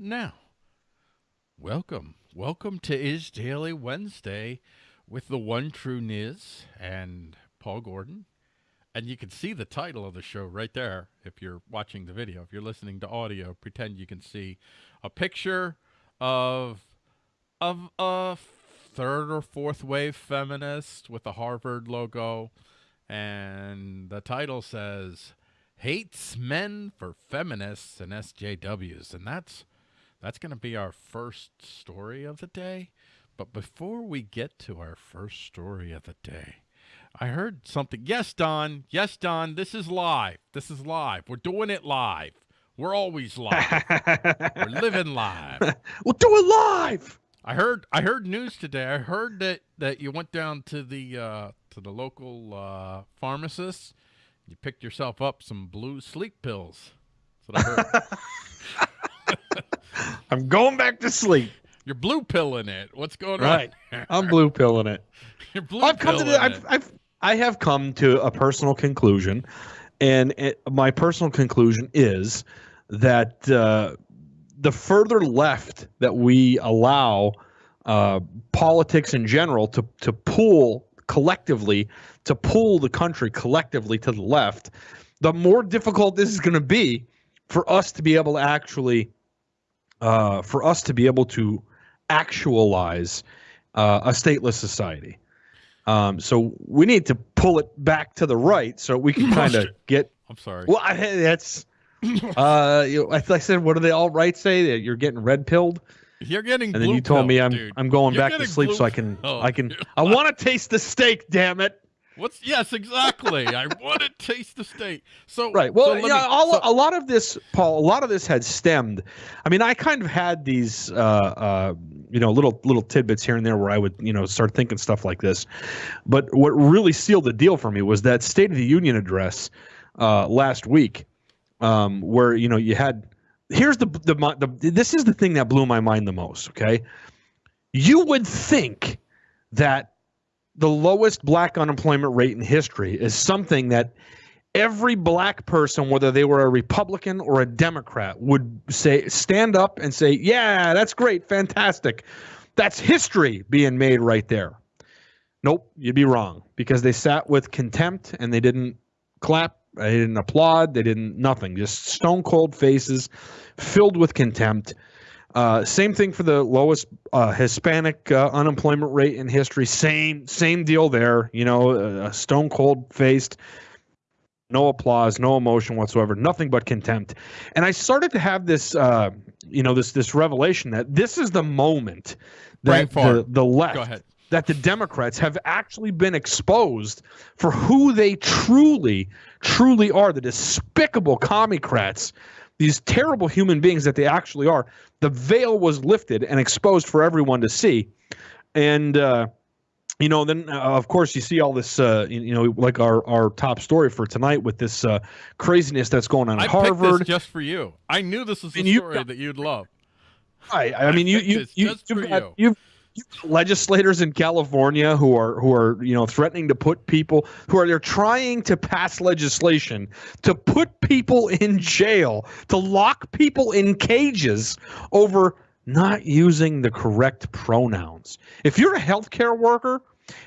now. Welcome. Welcome to Is Daily Wednesday with the one true Niz and Paul Gordon. And you can see the title of the show right there if you're watching the video. If you're listening to audio, pretend you can see a picture of of a third or fourth wave feminist with a Harvard logo and the title says hates men for feminists and SJWs and that's that's going to be our first story of the day. But before we get to our first story of the day, I heard something. Yes, Don. Yes, Don. This is live. This is live. We're doing it live. We're always live. We're living live. We'll do it live. I heard. I heard news today. I heard that that you went down to the uh, to the local uh, pharmacist. You picked yourself up some blue sleep pills. That's what I heard. I'm going back to sleep. You're blue pilling it. What's going Right. on? I'm blue pilling it. You're blue I've come to the, I've. I've I have come to a personal conclusion, and it, my personal conclusion is that uh, the further left that we allow uh, politics in general to to pull collectively to pull the country collectively to the left, the more difficult this is going to be for us to be able to actually uh, for us to be able to actualize uh, a stateless society. Um, so we need to pull it back to the right so we can kind of get. I'm sorry. Well, I, that's. Uh, you know, like I said, what do they all right say that you're getting red pilled? You're getting And then you told me I'm dude. I'm going You're back to sleep so I can pilled. I can I want to taste the steak. Damn it! What's yes, exactly. I want to taste the steak. So Right. Well, so yeah, me- all, so- a lot of this, Paul. A lot of this had stemmed. I mean, I kind of had these, uh, uh, you know, little little tidbits here and there where I would, you know, start thinking stuff like this. But what really sealed the deal for me was that State of the Union address uh, last week, um, where you know you had. Here's the, the the this is the thing that blew my mind the most. Okay, you would think that the lowest black unemployment rate in history is something that every black person, whether they were a Republican or a Democrat, would say stand up and say, "Yeah, that's great, fantastic. That's history being made right there." Nope, you'd be wrong because they sat with contempt and they didn't clap, they didn't applaud, they didn't nothing, just stone cold faces filled with contempt. Uh, same thing for the lowest uh, Hispanic uh, unemployment rate in history. Same same deal there. You know, stone cold faced, no applause, no emotion whatsoever, nothing but contempt. And I started to have this, uh, you know, this this revelation that this is the moment that the, the left, Go ahead. that the Democrats have actually been exposed for who they truly, truly are. The despicable commie-crats, these terrible human beings that they actually are. The veil was lifted and exposed for everyone to see. And, uh, you know, then uh, of course you see all this, uh, you, know, like our, our top story for tonight with this uh, craziness that's going on I at picked Harvard. this just for you. I knew this was a And you- story that you'd love. I, I mean, you, you, you, you've, got, you. you've, legislators in California who are who are you know threatening to put people who are they're trying to pass legislation to put people in jail to lock people in cages over not using the correct pronouns. If you're a healthcare worker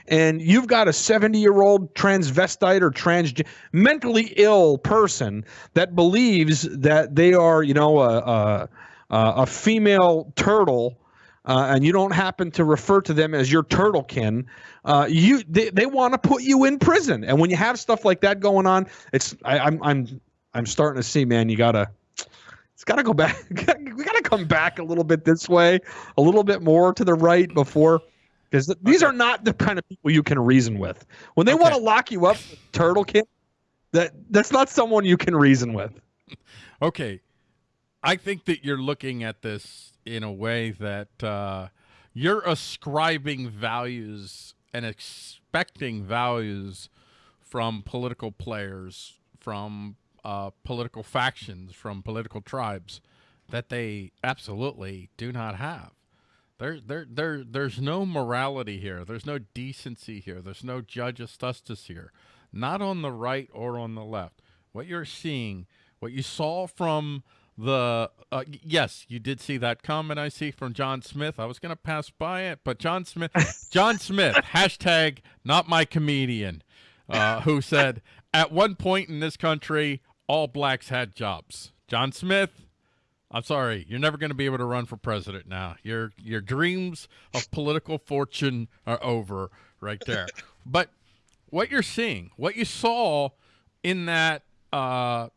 and you've got a 70 year old transvestite or trans mentally ill person that believes that they are you know a, a, a female turtle uh, and you don't happen to refer to them as your turtlekin, uh, you they, they want to put you in prison. And when you have stuff like that going on, it's I, I'm I'm I'm starting to see, man. You gotta it's gotta go back. we gotta come back a little bit this way, a little bit more to the right before. Because these Okay. are not the kind of people you can reason with. When they want to lock you up, turtlekin, that that's not someone you can reason with. Okay. I think that you're looking at this in a way that uh, you're ascribing values and expecting values from political players, from uh, political factions, from political tribes that they absolutely do not have. There, there, there, there's no morality here. There's no decency here. There's no judge's justice here. Not on the right or on the left. What you're seeing, what you saw from the uh, yes, you did see that comment I see from John Smith. I was going to pass by it, but John Smith, John Smith, hashtag not my comedian, uh, who said at one point in this country all blacks had jobs. John Smith, I'm sorry, you're never going to be able to run for president now. Your your dreams of political fortune are over right there. but what you're seeing, what you saw in that uh,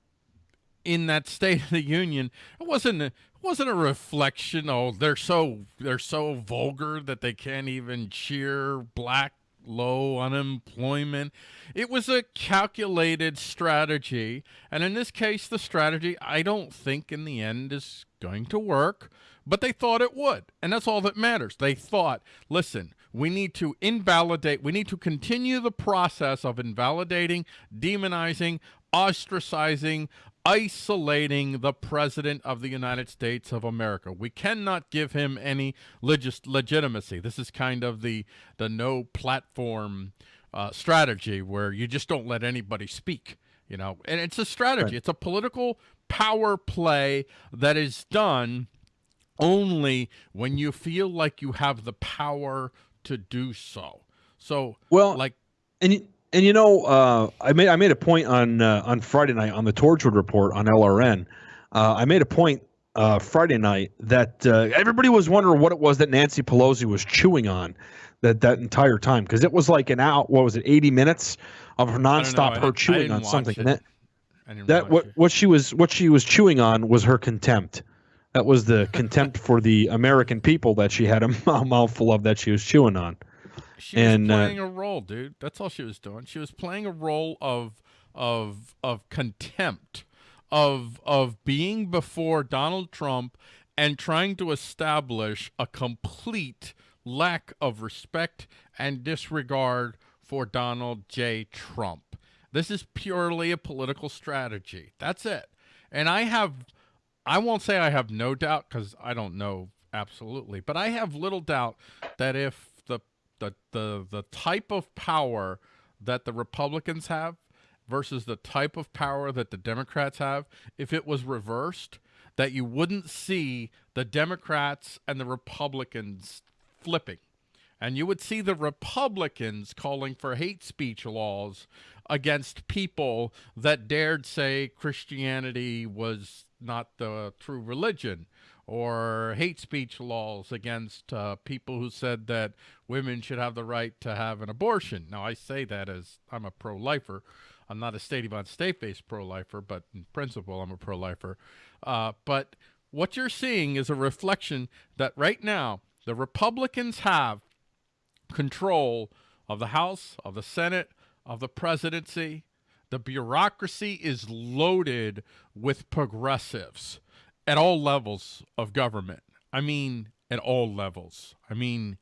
in that State of the Union, it wasn't a, it wasn't a reflection. Oh, they're so they're so vulgar that they can't even cheer black low unemployment. It was a calculated strategy, and in this case, the strategy I don't think in the end is going to work. But they thought it would, and that's all that matters. They thought, listen, we need to invalidate, we need to continue the process of invalidating, demonizing, ostracizing, isolating the President of the United States of America. We cannot give him any legis legitimacy. This is kind of the, the no platform uh, strategy where you just don't let anybody speak, you know, and it's a strategy. Right. It's a political power play that is done only when you feel like you have the power to do so. So, well, like, and and you know, uh, I made I made a point on uh, on Friday night on the Torchwood Report on LRN. Uh, I made a point uh, Friday night that uh, everybody was wondering what it was that Nancy Pelosi was chewing on that that entire time because it was like an out. What was it? Eighty minutes of her nonstop her chewing on something. That, that what it. what she was what she was chewing on was her contempt. That was the contempt for the American people that she had a mouthful of that she was chewing on. She and, was uh, playing uh, a role, dude. That's all she was doing. She was playing a role of of of contempt, of of being before Donald Trump and trying to establish a complete lack of respect and disregard for Donald J. Trump. This is purely a political strategy. That's it. And I have, I won't say I have no doubt because I don't know absolutely, but I have little doubt that if the the the type of power that the Republicans have versus the type of power that the Democrats have, if it was reversed, that you wouldn't see the Democrats and the Republicans flipping. And you would see the Republicans calling for hate speech laws against people that dared say Christianity was not the true religion or hate speech laws against uh, people who said that women should have the right to have an abortion. Now, I say that as I'm a pro-lifer. I'm not a state-of state-based pro-lifer, but in principle, I'm a pro-lifer. Uh, but what you're seeing is a reflection that right now the Republicans have control of the House, of the Senate, of the presidency. The bureaucracy is loaded with progressives at all levels of government. I mean, at all levels. I mean,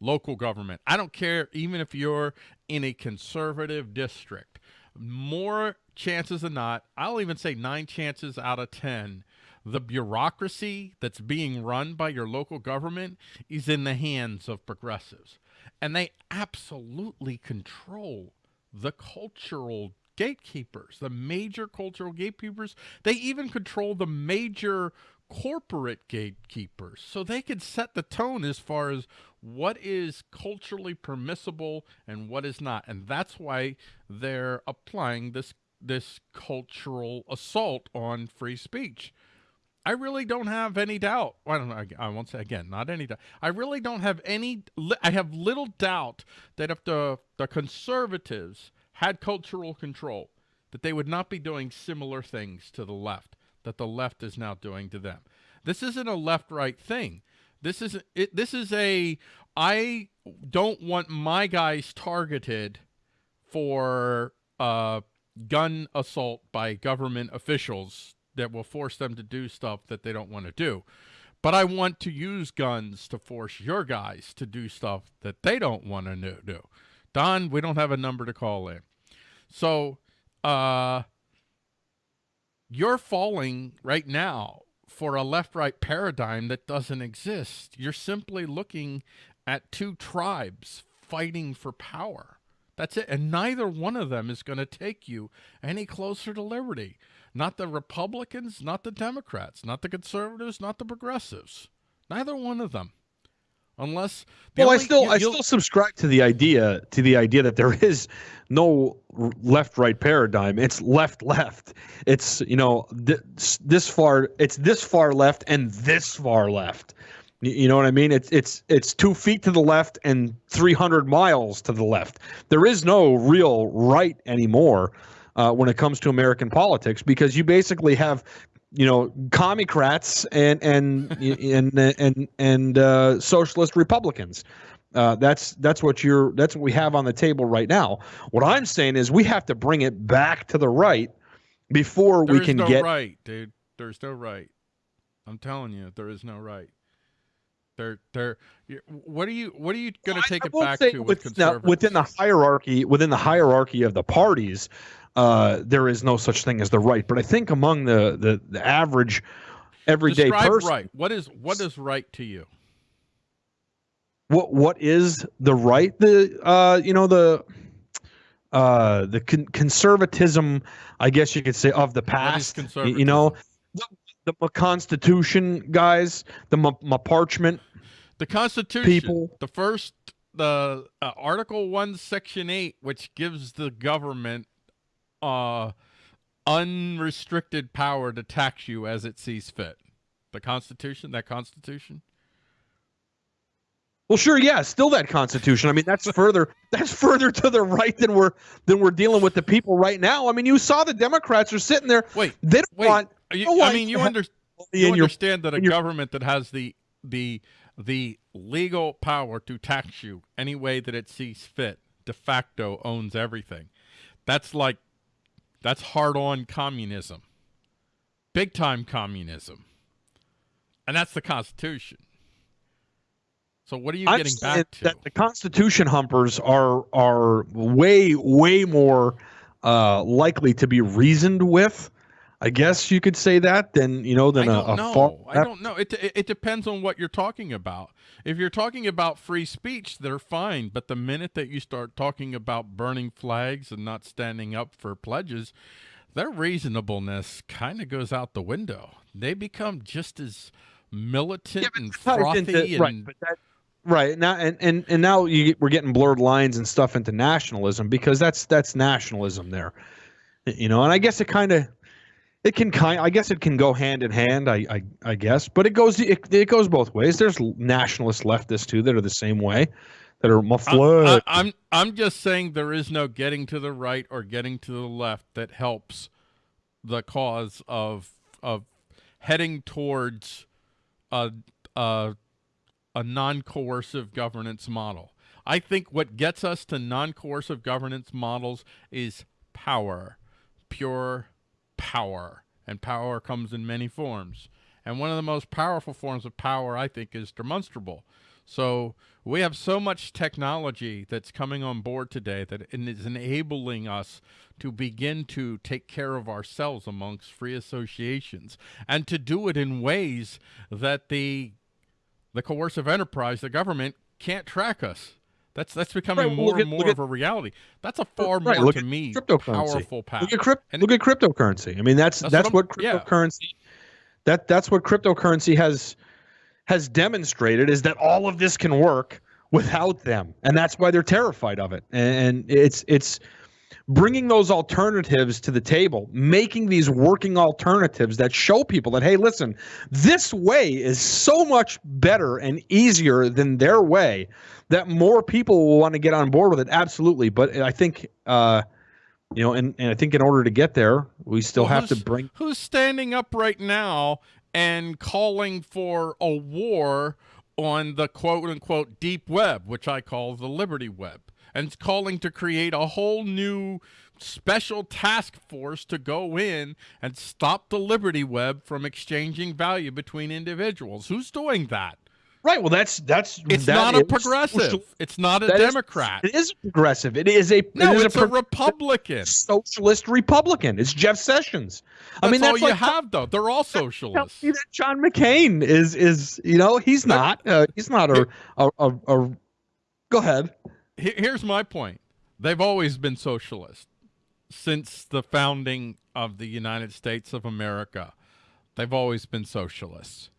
local government. I don't care even if you're in a conservative district. More chances than not, I'll even say nine chances out of 10, the bureaucracy that's being run by your local government is in the hands of progressives. And they absolutely control the cultural gatekeepers, the major cultural gatekeepers. They even control the major corporate gatekeepers. So they can set the tone as far as what is culturally permissible and what is not. And that's why they're applying this this cultural assault on free speech. I really don't have any doubt. I don't know. I won't say again, not any doubt. I really don't have any. I have little doubt that if the the conservatives had cultural control, that they would not be doing similar things to the left that the left is now doing to them. This isn't a left-right thing. This is it. This is a. I don't want my guys targeted for uh, gun assault by government officials that will force them to do stuff that they don't want to do. But I want to use guns to force your guys to do stuff that they don't want to do. Don, we don't have a number to call in. So, uh, you're falling right now for a left-right paradigm that doesn't exist. You're simply looking at two tribes fighting for power. That's it. And neither one of them is going to take you any closer to liberty. Not the Republicans, not the Democrats, not the conservatives, not the progressives. Neither one of them. Unless well, only, I still you, I still subscribe to the idea to the idea that there is no left right paradigm. It's left left. It's you know this, this far. It's this far left and this far left. You know what I mean? It's it's it's two feet to the left and three hundred miles to the left. There is no real right anymore uh, when it comes to American politics because you basically have you know commocrats and and and and and uh, socialist Republicans. Uh, that's that's what you're that's what we have on the table right now. What I'm saying is we have to bring it back to the right before There's we can no get right, dude. There's no right. I'm telling you, there is no right. They're they're. What are you What are you going to take I it back to with with- now, conservatives? within the hierarchy within the hierarchy of the parties. Uh, there is no such thing as the right, but I think among the the, the average everyday Describe person, right. What is what is right to you? what what is the right? The uh, you know the uh the con- conservatism, I guess you could say, of the past. You know, the, the Constitution guys, the parchment. The Constitution, people- the first, the uh, Article One, Section Eight, which gives the government uh, unrestricted power to tax you as it sees fit. The Constitution, that Constitution. Well, sure, yeah, still that Constitution. I mean, that's further that's further to the right than we're than we're dealing with the people right now. I mean, you saw the Democrats are sitting there. Wait, They don't wait. want You, don't I mean, you, under, you in your understand that a government that has the the the legal power to tax you any way that it sees fit de facto owns everything. That's like that's hard on communism. Big time communism. And that's the Constitution. So what are you I'm getting back to? that the Constitution humpers are are way way more uh, likely to be reasoned with. I guess you could say that Then you know then I a, don't a know. far I don't know. It, it it depends on what you're talking about. If you're talking about free speech, they're fine. But the minute that you start talking about burning flags and not standing up for pledges, their reasonableness kind of goes out the window. They become just as militant and frothy into- and right, but that, right now and, and and now you we're getting blurred lines and stuff into nationalism because that's that's nationalism there, you know. And I guess it kind of it can kind I guess it can go hand in hand. I I, I guess, but it goes it, it goes both ways. There's nationalist leftists too that are the same way, that are I. I, I'm I'm just saying there is no getting to the right or getting to the left that helps the cause of of heading towards a a, a non-coercive governance model. I think what gets us to non-coercive governance models is power, pure power, and power comes in many forms. And one of the most powerful forms of power, I think, is demonstrable. So we have so much technology that's coming on board today that it is enabling us to begin to take care of ourselves amongst free associations and to do it in ways that the the coercive enterprise, the government, can't track us. That's that's becoming Right, well, more and more look at- of a reality. That's a far Right, more look to me cryptocurrency. powerful path. Look at crypt, And- look at cryptocurrency. I mean, that's That's that's, what what, I'm- yeah. cryptocurrency that that's what cryptocurrency has has demonstrated is that all of this can work without them, and that's why they're terrified of it. And it's it's bringing those alternatives to the table, making these working alternatives that show people that hey, listen, this way is so much better and easier than their way that more people will want to get on board with it. Absolutely, but I think. uh you know, and, and I think in order to get there, we still Well, have to bring. who's standing up right now and calling for a war on the quote unquote deep web, which I call the Liberty Web, and it's calling to create a whole new special task force to go in and stop the Liberty Web from exchanging value between individuals. Who's doing that? Right. Well, that's that's It's that not a progressive. social- It's not a that is- Democrat. it is progressive. It is a no, it is it's a, pro- Republican. socialist Republican. It's Jeff Sessions. I That's mean, all that's you like have, though. They're all socialists. that John McCain is is you know he's not uh, he's not a a, a a Go ahead. Here- here's my point. They've always been socialist. since the founding of the United States of America, they've always been socialists.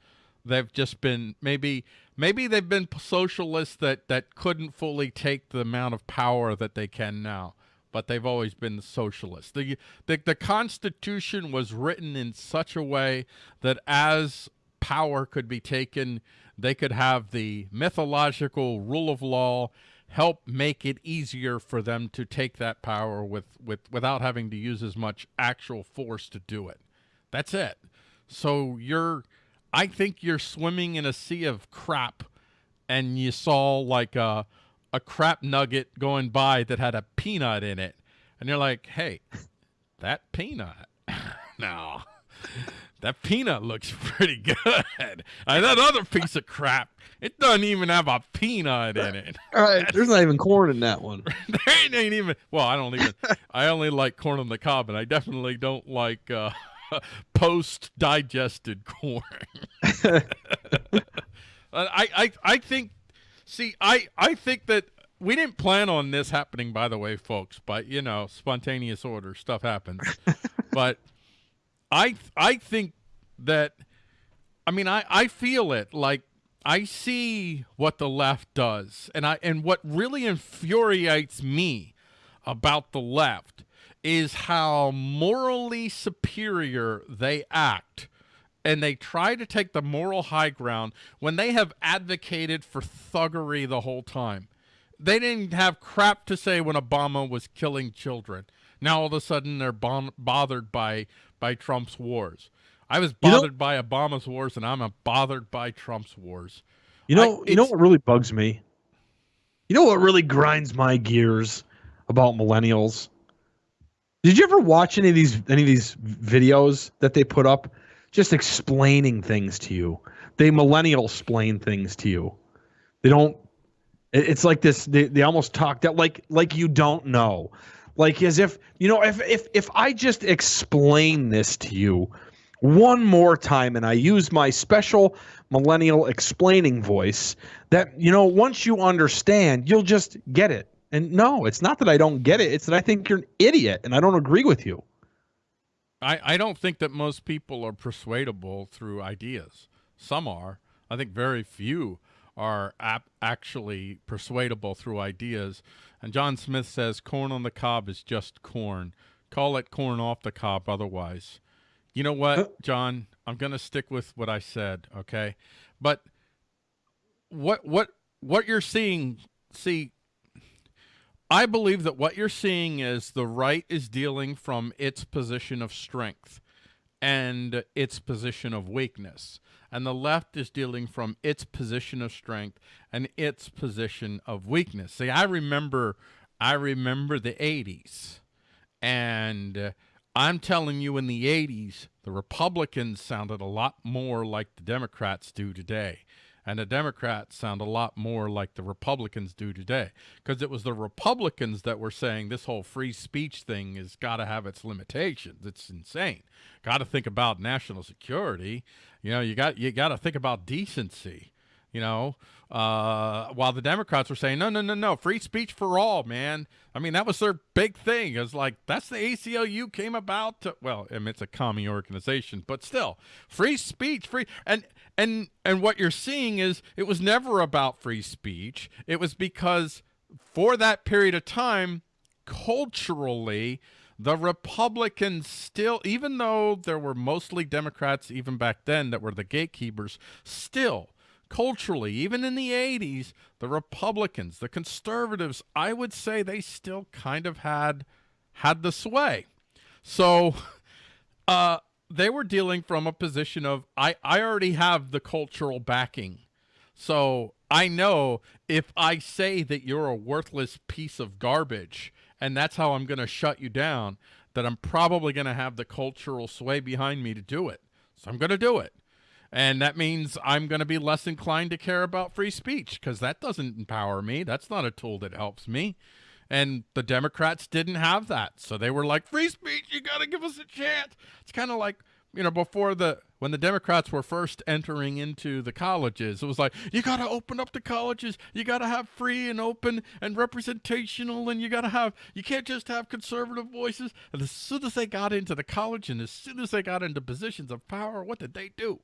They've just been maybe maybe they've been socialists that that couldn't fully take the amount of power that they can now, but they've always been socialists. The the, the Constitution was written in such a way that as power could be taken, they could have the mythological rule of law help make it easier for them to take that power with, with without having to use as much actual force to do it. That's it. So you're I think you're swimming in a sea of crap and you saw like a a crap nugget going by that had a peanut in it. And you're like, "Hey, that peanut." no. That peanut looks pretty good. And that other piece of crap, it doesn't even have a peanut in it. All right, there's not even corn in that one. there ain't even. Well, I don't even. I only like corn on the cob, and I definitely don't like uh, post-digested corn. I, I, I think. See, I, I think that we didn't plan on this happening, by the way, folks. But you know, spontaneous order stuff happens. but I I think that I mean I I feel it like I see what the left does and I and what really infuriates me about the left is how morally superior they act and they try to take the moral high ground when they have advocated for thuggery the whole time. They didn't have crap to say when Obama was killing children. Now all of a sudden they're bothered by by Trump's wars. I was bothered you know, by Obama's wars, and I'm bothered by Trump's wars. You know, I, you know what really bugs me. You know what really grinds my gears about millennials. Did you ever watch any of these any of these videos that they put up, just explaining things to you? They millennial explain things to you. They don't. It's like this. They, they almost talk that like like you don't know like as if you know if if if I just explain this to you one more time and I use my special millennial explaining voice that you know once you understand you'll just get it. And no, it's not that I don't get it, it's that I think you're an idiot and I don't agree with you. I I don't think that most people are persuadable through ideas. Some are. I think very few are ap- actually persuadable through ideas. And John Smith says corn on the cob is just corn. Call it corn off the cob otherwise. You know what, John? I'm going to stick with what I said, okay? But what what what you're seeing see I believe that what you're seeing is the right is dealing from its position of strength and its position of weakness and the left is dealing from its position of strength and its position of weakness. See, I remember, I remember the 80s, and uh, I'm telling you, in the 80s, the Republicans sounded a lot more like the Democrats do today. And the Democrats sound a lot more like the Republicans do today. Because it was the Republicans that were saying this whole free speech thing has got to have its limitations. It's insane. Got to think about national security. You know, you got you got to think about decency. You know, uh, while the Democrats were saying no, no, no, no, free speech for all, man. I mean, that was their big thing. It was like that's the ACLU came about. To, well, I mean, it's a commie organization, but still, free speech, free and and and what you're seeing is it was never about free speech. It was because for that period of time, culturally, the Republicans still, even though there were mostly Democrats even back then that were the gatekeepers, still culturally, even in the 80s, the Republicans, the conservatives, I would say they still kind of had had the sway. So uh, they were dealing from a position of I, I already have the cultural backing. So I know if I say that you're a worthless piece of garbage, and that's how I'm going to shut you down, that I'm probably going to have the cultural sway behind me to do it. So I'm going to do it. And that means I'm going to be less inclined to care about free speech because that doesn't empower me. That's not a tool that helps me. And the Democrats didn't have that. So they were like, free speech, you got to give us a chance. It's kind of like, you know, before the when the Democrats were first entering into the colleges. It was like, you got to open up the colleges. You got to have free and open and representational, and you got to have, you can't just have conservative voices. And as soon as they got into the college and as soon as they got into positions of power, what did they do?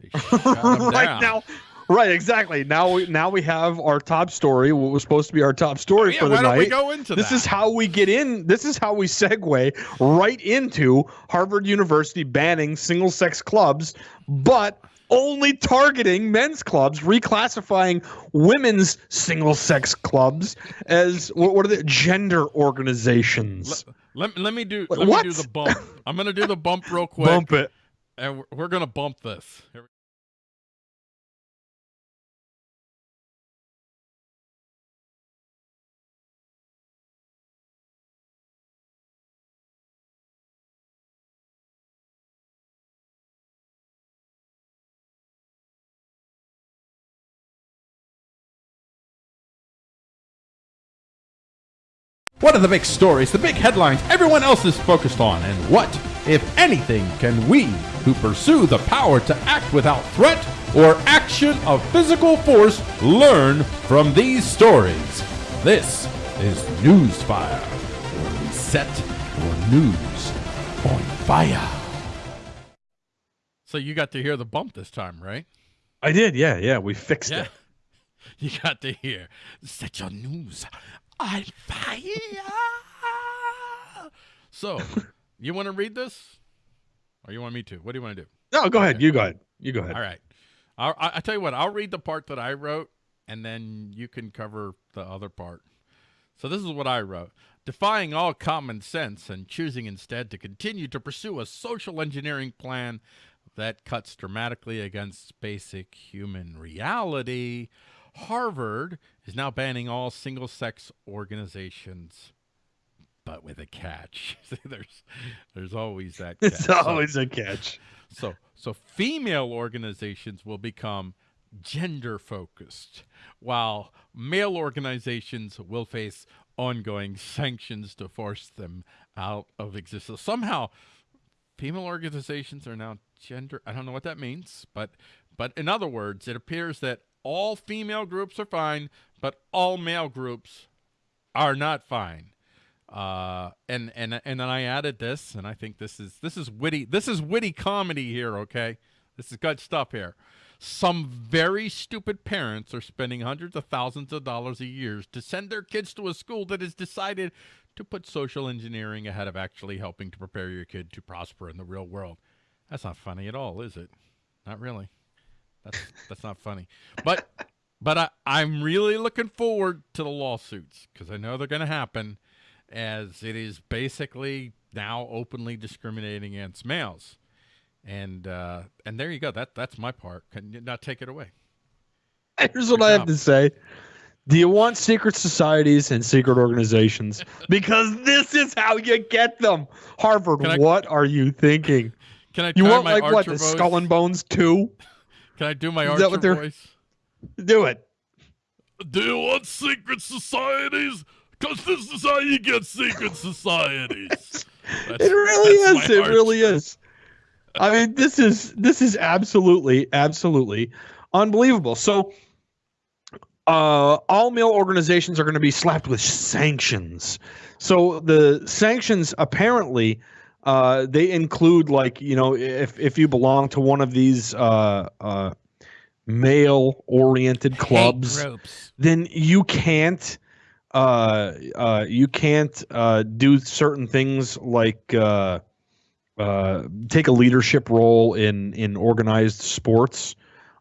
They shut 'em right now, right, exactly. Now we now we have our top story. What was supposed to be our top story oh, Yeah, for the why don't we go into this that? is how we get in. This is how we segue right into Harvard University banning single sex clubs, but only targeting men's clubs, reclassifying women's single sex clubs as what, what are the gender organizations? let, let me do let what? me do the bump. I'm gonna do the bump real quick, Bump it. and we're, we're gonna bump this. What are the big stories, the big headlines everyone else is focused on? And what, if anything, can we, who pursue the power to act without threat or action of physical force, learn from these stories? This is Newsfire, where we set your news on fire. So you got to hear the bump this time, right? I did. Yeah, yeah. We fixed Yeah. it. You got to hear set your news on fire. so, you want to read this, or you want me to? What do you want to do? No, go ahead. You go ahead. You go ahead. All right. I'll, I, I tell you what. I'll read the part that I wrote, and then you can cover the other part. So this is what I wrote. Defying all common sense and choosing instead to continue to pursue a social engineering plan that cuts dramatically against basic human reality, Harvard is now banning all single sex organizations. But with a catch. There's there's always that catch. It's So- always a catch. so so female organizations will become gender focused while male organizations will face ongoing sanctions to force them out of existence. Somehow female organizations are now gender I don't know what that means, but but in other words, it appears that all female groups are fine, but all male groups are not fine. Uh, and and and then I added this, and I think this is this is witty. This is witty comedy here. Okay, this is good stuff here. Some very stupid parents are spending hundreds of thousands of dollars a year to send their kids to a school that has decided to put social engineering ahead of actually helping to prepare your kid to prosper in the real world. That's not funny at all, is it? Not really. That's that's not funny. But but I, I'm really looking forward to the lawsuits because I know they're going to happen, as it is basically now openly discriminating against males, and uh, and there you go. That that's my part. Can you not take it away? Here's what I have to say. Do you want secret societies and secret organizations? Because this is how you get them. Harvard, I- what are you thinking? Can I You want like what the? Skull and Bones two? Can I do my Is Archer what voice? Do it. Do you want secret societies? Because this is how you get secret societies. It really is. It Archer. really is. I mean, this is this is absolutely, absolutely unbelievable. So, uh, all male organizations are going to be slapped with sanctions. So the sanctions apparently uh, they include like you know if if you belong to one of these uh, uh, male oriented clubs then you can't uh uh you can't uh do certain things like uh uh take a leadership role in in organized sports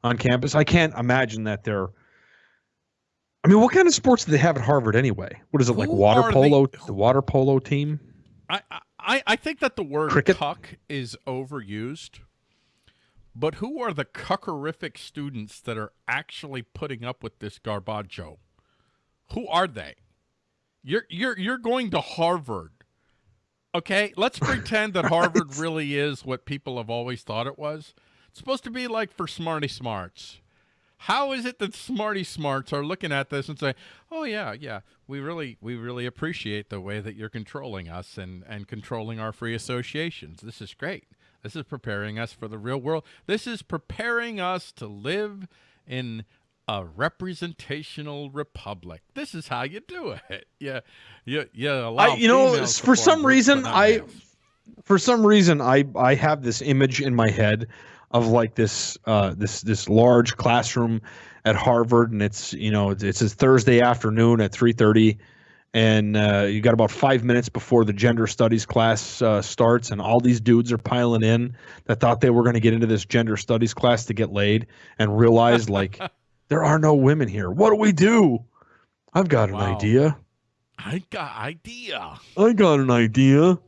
on campus. I can't imagine that they're i mean what kind of sports do they have at harvard anyway? What is it like water polo the water polo team? I, I I think that the word Cricket? cuck is overused. But who are the cuckerific students that are actually putting up with this garbaggio? Who are they? You're you're you're going to Harvard. Okay, let's pretend that Harvard really is what people have always thought it was. It's supposed to be like for smarty smarts. How is it that smarty smarts are looking at this and say, "Oh yeah, yeah, we really we really appreciate the way that you're controlling us and and controlling our free associations. This is great. This is preparing us for the real world. This is preparing us to live in a representational republic. This is how you do it. Yeah, yeah, yeah. I, you know, for some reason, I, males. for some reason, I, I have this image in my head of like this, uh, this, this large classroom at Harvard, and it's you know it's, it's a Thursday afternoon at three thirty, and uh, you got about five minutes before the gender studies class uh, starts, and all these dudes are piling in that thought they were going to get into this gender studies class to get laid, and realized like there are no women here. What do we do? I've got an wow. idea. I got idea. I got an idea.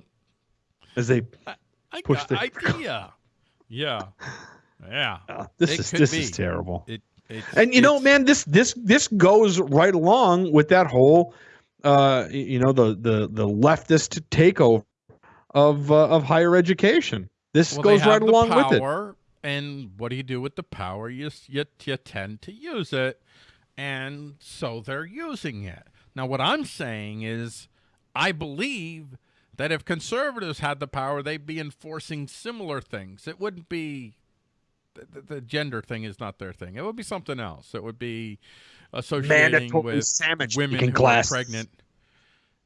As they I, I push the idea. Yeah. Yeah. Uh, this it is this be. is terrible. It it's, and you know, man, this this this goes right along with that whole, uh, you know, the the the leftist takeover of uh, of higher education. This well, goes right along power, with it. And what do you do with the power? You, you you tend to use it, and so they're using it. Now, what I'm saying is, I believe that if conservatives had the power, they'd be enforcing similar things. It wouldn't be the, the, gender thing is not their thing. It would be something else. It would be associating Mandatory with women who classes. are pregnant.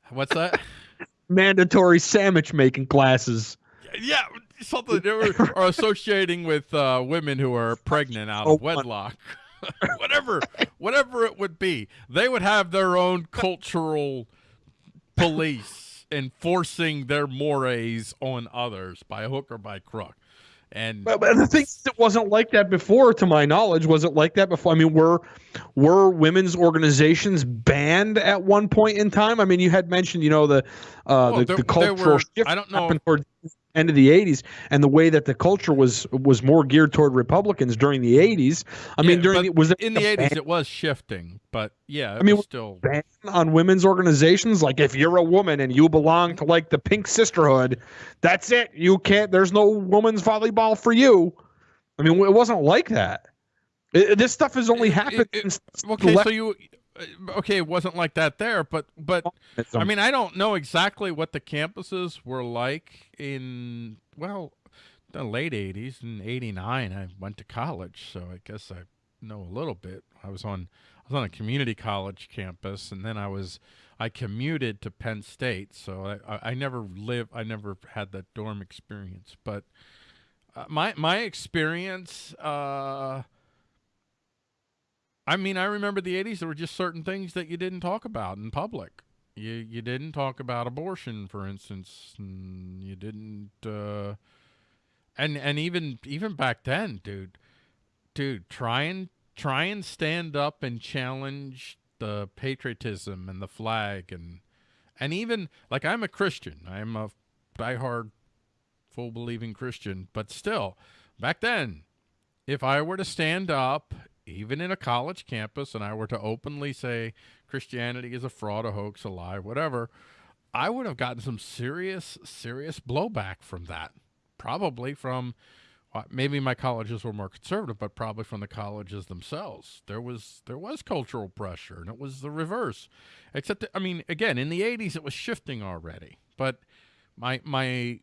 What's that? Mandatory sandwich making classes. Yeah, something or, or associating with uh, women who are pregnant out of oh, wedlock. whatever, whatever it would be, they would have their own cultural police enforcing their mores on others by hook or by crook. And but, but the thing that wasn't like that before, to my knowledge. Was it like that before? I mean, were were women's organizations banned at one point in time? I mean, you had mentioned, you know, the uh, well, the, there, the cultural were, shift I don't know. toward end of the 80s and the way that the culture was was more geared toward republicans during the 80s i yeah, mean during the, was in the 80s ban? it was shifting but yeah i mean still ban on women's organizations? Like if you're a woman and you belong to like the pink sisterhood that's it. You can't there's no women's volleyball for you. I mean it wasn't like that. It, this stuff has only happened it, it, okay so you okay, it wasn't like that there, but but I mean, I don't know exactly what the campuses were like in well, the late '80s. and '89, I went to college, so I guess I know a little bit. I was on I was on a community college campus, and then I was I commuted to Penn State, so I I never lived I never had that dorm experience, but uh, my my experience. Uh, I mean, I remember the 80s, there were just certain things that you didn't talk about in public. You you didn't talk about abortion, for instance. You didn't, uh, and and even even back then, dude, dude, try and try and stand up and challenge the patriotism and the flag and and even like I'm a Christian, I'm a diehard, full believing Christian, but still, back then, if I were to stand up even in a college campus, and I were to openly say Christianity is a fraud, a hoax, a lie, whatever, I would have gotten some serious, serious blowback from that. Probably from well, maybe my colleges were more conservative, but probably from the colleges themselves. There was there was cultural pressure, and it was the reverse. Except, that, I mean, again, in the '80s, it was shifting already. But my my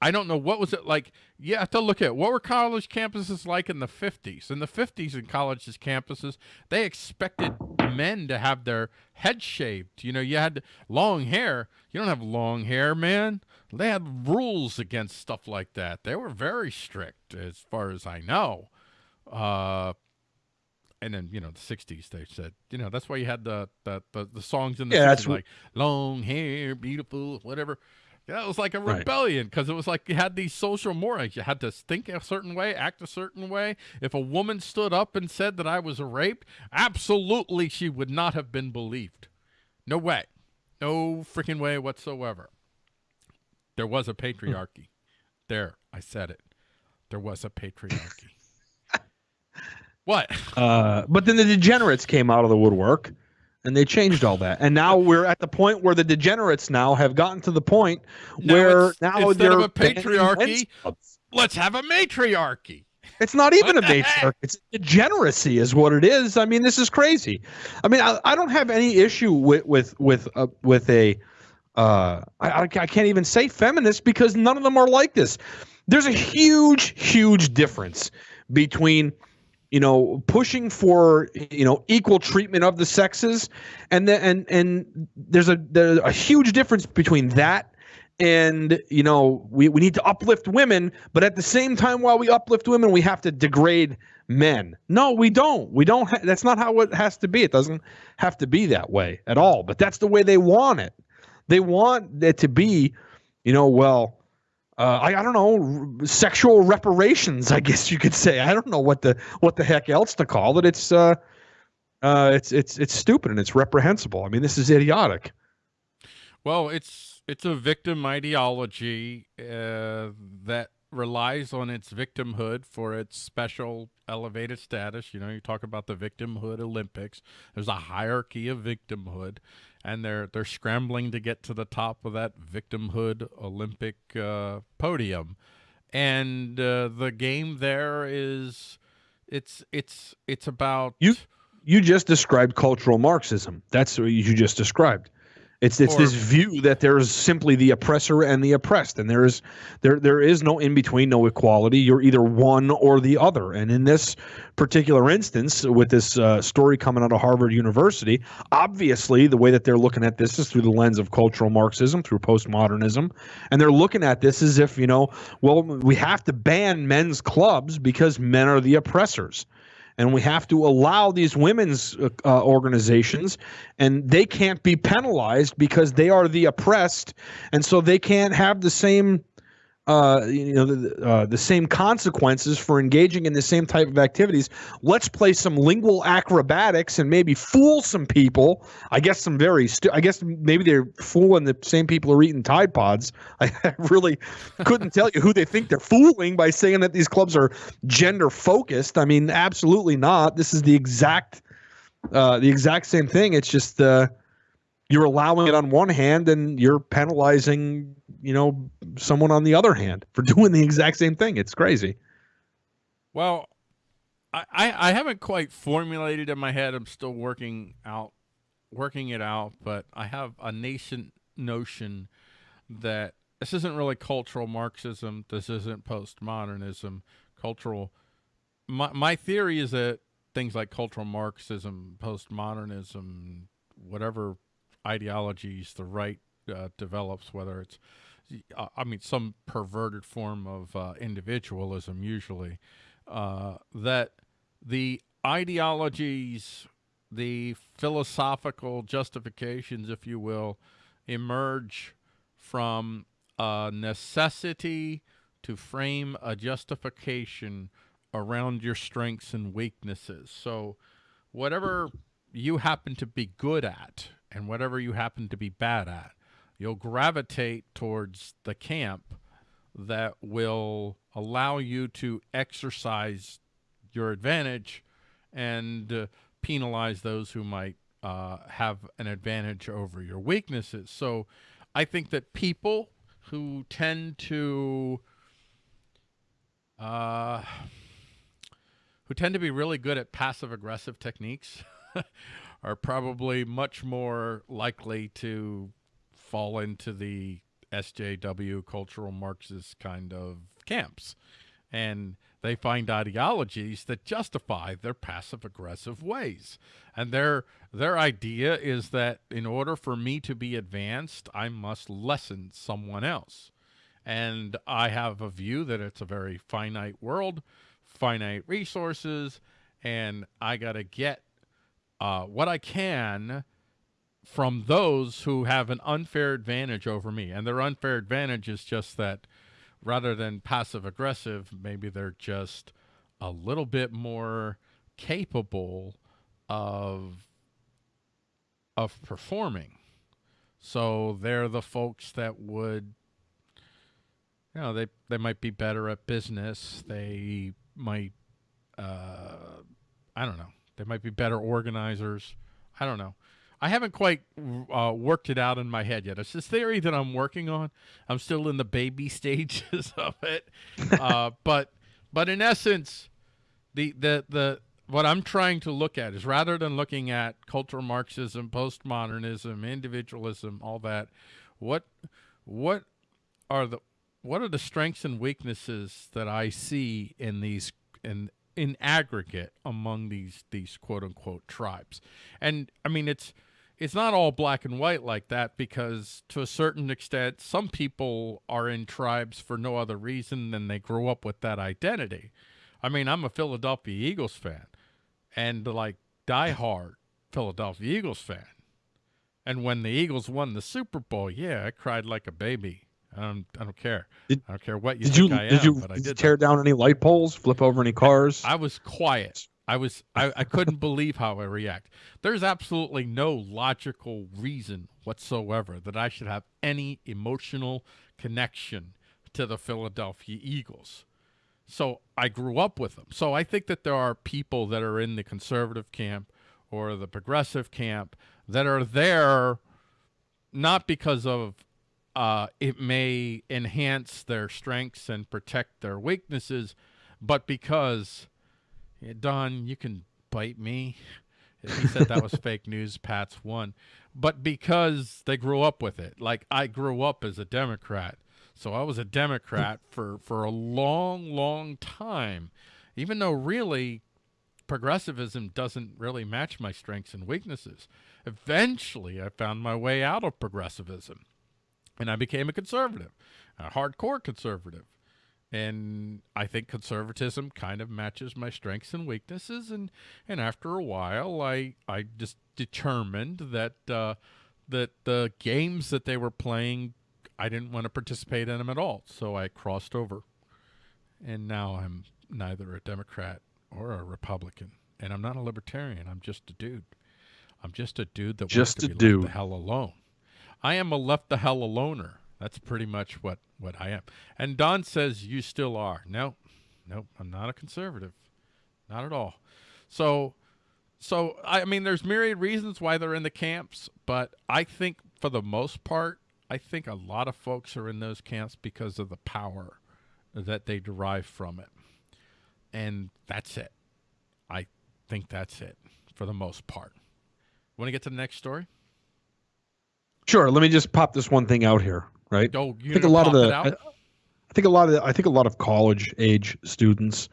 I don't know what was it like. You have to look at what were college campuses like in the 50s. In the 50s, in colleges campuses, they expected men to have their head shaved. You know, you had long hair. You don't have long hair, man. They had rules against stuff like that. They were very strict, as far as I know. Uh, and then you know the 60s they said you know that's why you had the the the, the songs in the yeah, 60s, that's like long hair beautiful whatever yeah, it was like a rebellion because right. it was like you had these social mores. You had to think a certain way, act a certain way. If a woman stood up and said that I was raped, absolutely she would not have been believed. No way. No freaking way whatsoever. There was a patriarchy. there, I said it. There was a patriarchy. what? Uh, but then the degenerates came out of the woodwork and they changed all that. And now we're at the point where the degenerates now have gotten to the point now where now instead of a patriarchy, let's have a matriarchy. It's not even a matriarchy. It's degeneracy, is what it is. I mean, this is crazy. I mean, I, I don't have any issue with with with uh, with a. Uh, I, I can't even say feminist because none of them are like this. there's a huge, huge difference between you know pushing for you know equal treatment of the sexes. And then and and there's a there's a huge difference between that and you know we, we need to uplift women but at the same time while we uplift women we have to degrade men. No we don't. We don't ha- that's not how it has to be. It doesn't have to be that way at all. But that's the way they want it. They want it to be you know well uh, I, I don't know sexual reparations i guess you could say. I don't know what the what the heck else to call it. It's uh uh it's it's it's stupid and it's reprehensible. I mean this is idiotic. Well, it's it's a victim ideology uh, that relies on its victimhood for its special elevated status. You know, you talk about the victimhood Olympics. There's a hierarchy of victimhood, and they're they're scrambling to get to the top of that victimhood Olympic uh, podium. And uh, the game there is it's it's it's about You- you just described cultural marxism that's what you just described it's it's Or- this view that there's simply the oppressor and the oppressed and there is there there is no in between no equality. You're either one or the other. And in this particular instance with this uh, story coming out of Harvard University obviously the way that they're looking at this is through the lens of cultural marxism through postmodernism. And they're looking at this as if you know well we have to ban men's clubs because men are the oppressors and we have to allow these women's uh, uh, organizations and they can't be penalized because they are the oppressed. And so they can't have the same uh, you know the, uh, the same consequences for engaging in the same type of activities let's play some lingual acrobatics and maybe fool some people i guess some very stu- i guess maybe they're fooling the same people who are eating tide pods i really couldn't tell you who they think they're fooling by saying that these clubs are gender focused. I mean, absolutely not. This is the exact uh, the exact same thing. It's just uh, you're allowing it on one hand and you're penalizing, you know, someone on the other hand for doing the exact same thing. It's crazy. Well, I, I haven't quite formulated in my head. I'm still working out, working it out. But I have a nascent notion that this isn't really cultural Marxism. This isn't postmodernism. Cultural. My my theory is that things like cultural Marxism, postmodernism, whatever ideologies the right uh, develops, whether it's I mean some perverted form of uh, individualism, usually uh, that the ideologies, the philosophical justifications, if you will, emerge from a necessity to frame a justification around your strengths and weaknesses. So, whatever you happen to be good at and whatever you happen to be bad at, you'll gravitate towards the camp that will allow you to exercise your advantage and uh, penalize those who might uh, have an advantage over your weaknesses. So I think that people who tend to uh, who tend to be really good at passive aggressive techniques are probably much more likely to fall into the SJW cultural Marxist kind of camps. And they find ideologies that justify their passive aggressive ways. And their their idea is that in order for me to be advanced, I must lessen someone else. And I have a view that it's a very finite world, finite resources, and I got to get uh, what I can from those who have an unfair advantage over me. And their unfair advantage is just that rather than passive aggressive, maybe they're just a little bit more capable of of performing. So they're the folks that would you know, they they might be better at business. They might uh I don't know. They might be better organizers. I don't know. I haven't quite uh, worked it out in my head yet. It's this theory that I'm working on. I'm still in the baby stages of it, uh, but but in essence, the the the what I'm trying to look at is rather than looking at cultural Marxism, postmodernism, individualism, all that, what what are the what are the strengths and weaknesses that I see in these in in aggregate among these these quote unquote tribes? And I mean it's it's not all black and white like that because to a certain extent some people are in tribes for no other reason than they grew up with that identity. I mean, I'm a Philadelphia Eagles fan and like diehard Philadelphia Eagles fan. And when the Eagles won the Super Bowl, yeah, I cried like a baby. I don't, I don't care. Did- I don't care what you Did you I am, did you, I did you tear that. down any light poles? Flip over any cars? I was quiet. I was I, I couldn't believe how I react. There's absolutely no logical reason whatsoever that I should have any emotional connection to the Philadelphia Eagles. So I grew up with them. So I think that there are people that are in the conservative camp or the progressive camp that are there not because of uh, it may enhance their strengths and protect their weaknesses, but because yeah, Don, you can bite me. He said that was fake news. Pat's one, but because they grew up with it. Like I grew up as a Democrat, so I was a Democrat for for a long, long time. Even though really progressivism doesn't really match my strengths and weaknesses. Eventually, I found my way out of progressivism, and I became a conservative, a hardcore conservative and I think conservatism kind of matches my strengths and weaknesses. And and after a while I I just determined that uh, that the games that they were playing I didn't want to participate in them at all. So I crossed over. And now I'm neither a Democrat or a Republican. And I'm not a libertarian. I'm just a dude. I'm just a dude that Just wants to a be left dude. the hell alone. I am a left the hell aloner that's pretty much what what I am. And Don says you still are. No, nope, I'm not a conservative, not at all. So, so I mean, there's myriad reasons why they're in the camps, but I think for the most part, I think a lot of folks are in those camps because of the power that they derive from it, and that's it. I think that's it for the most part. Want to get to the next story? Sure. Let me just pop this one thing out here. Right. Oh, I think a lot of the? I, I think a lot of the, I think a lot of college age students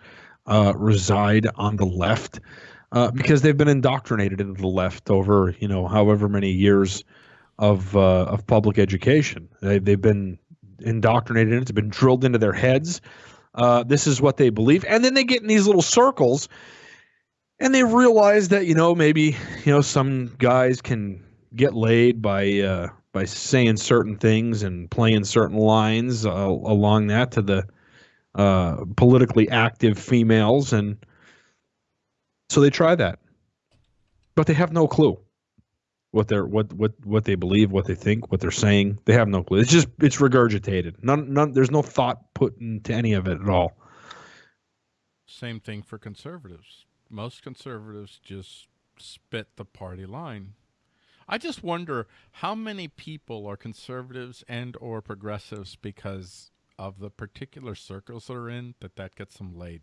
uh, reside on the left uh, because they've been indoctrinated into the left over you know however many years of uh, of public education. They, they've been indoctrinated. It's been drilled into their heads. Uh, this is what they believe, and then they get in these little circles, and they realize that you know maybe you know some guys can get laid by uh, by saying certain things and playing certain lines uh, along that to the uh, politically active females, and so they try that, but they have no clue what they're what what what they believe, what they think, what they're saying. They have no clue. It's just it's regurgitated. None none. There's no thought put into any of it at all. Same thing for conservatives. Most conservatives just spit the party line. I just wonder how many people are conservatives and or progressives because of the particular circles they're in that that gets them laid.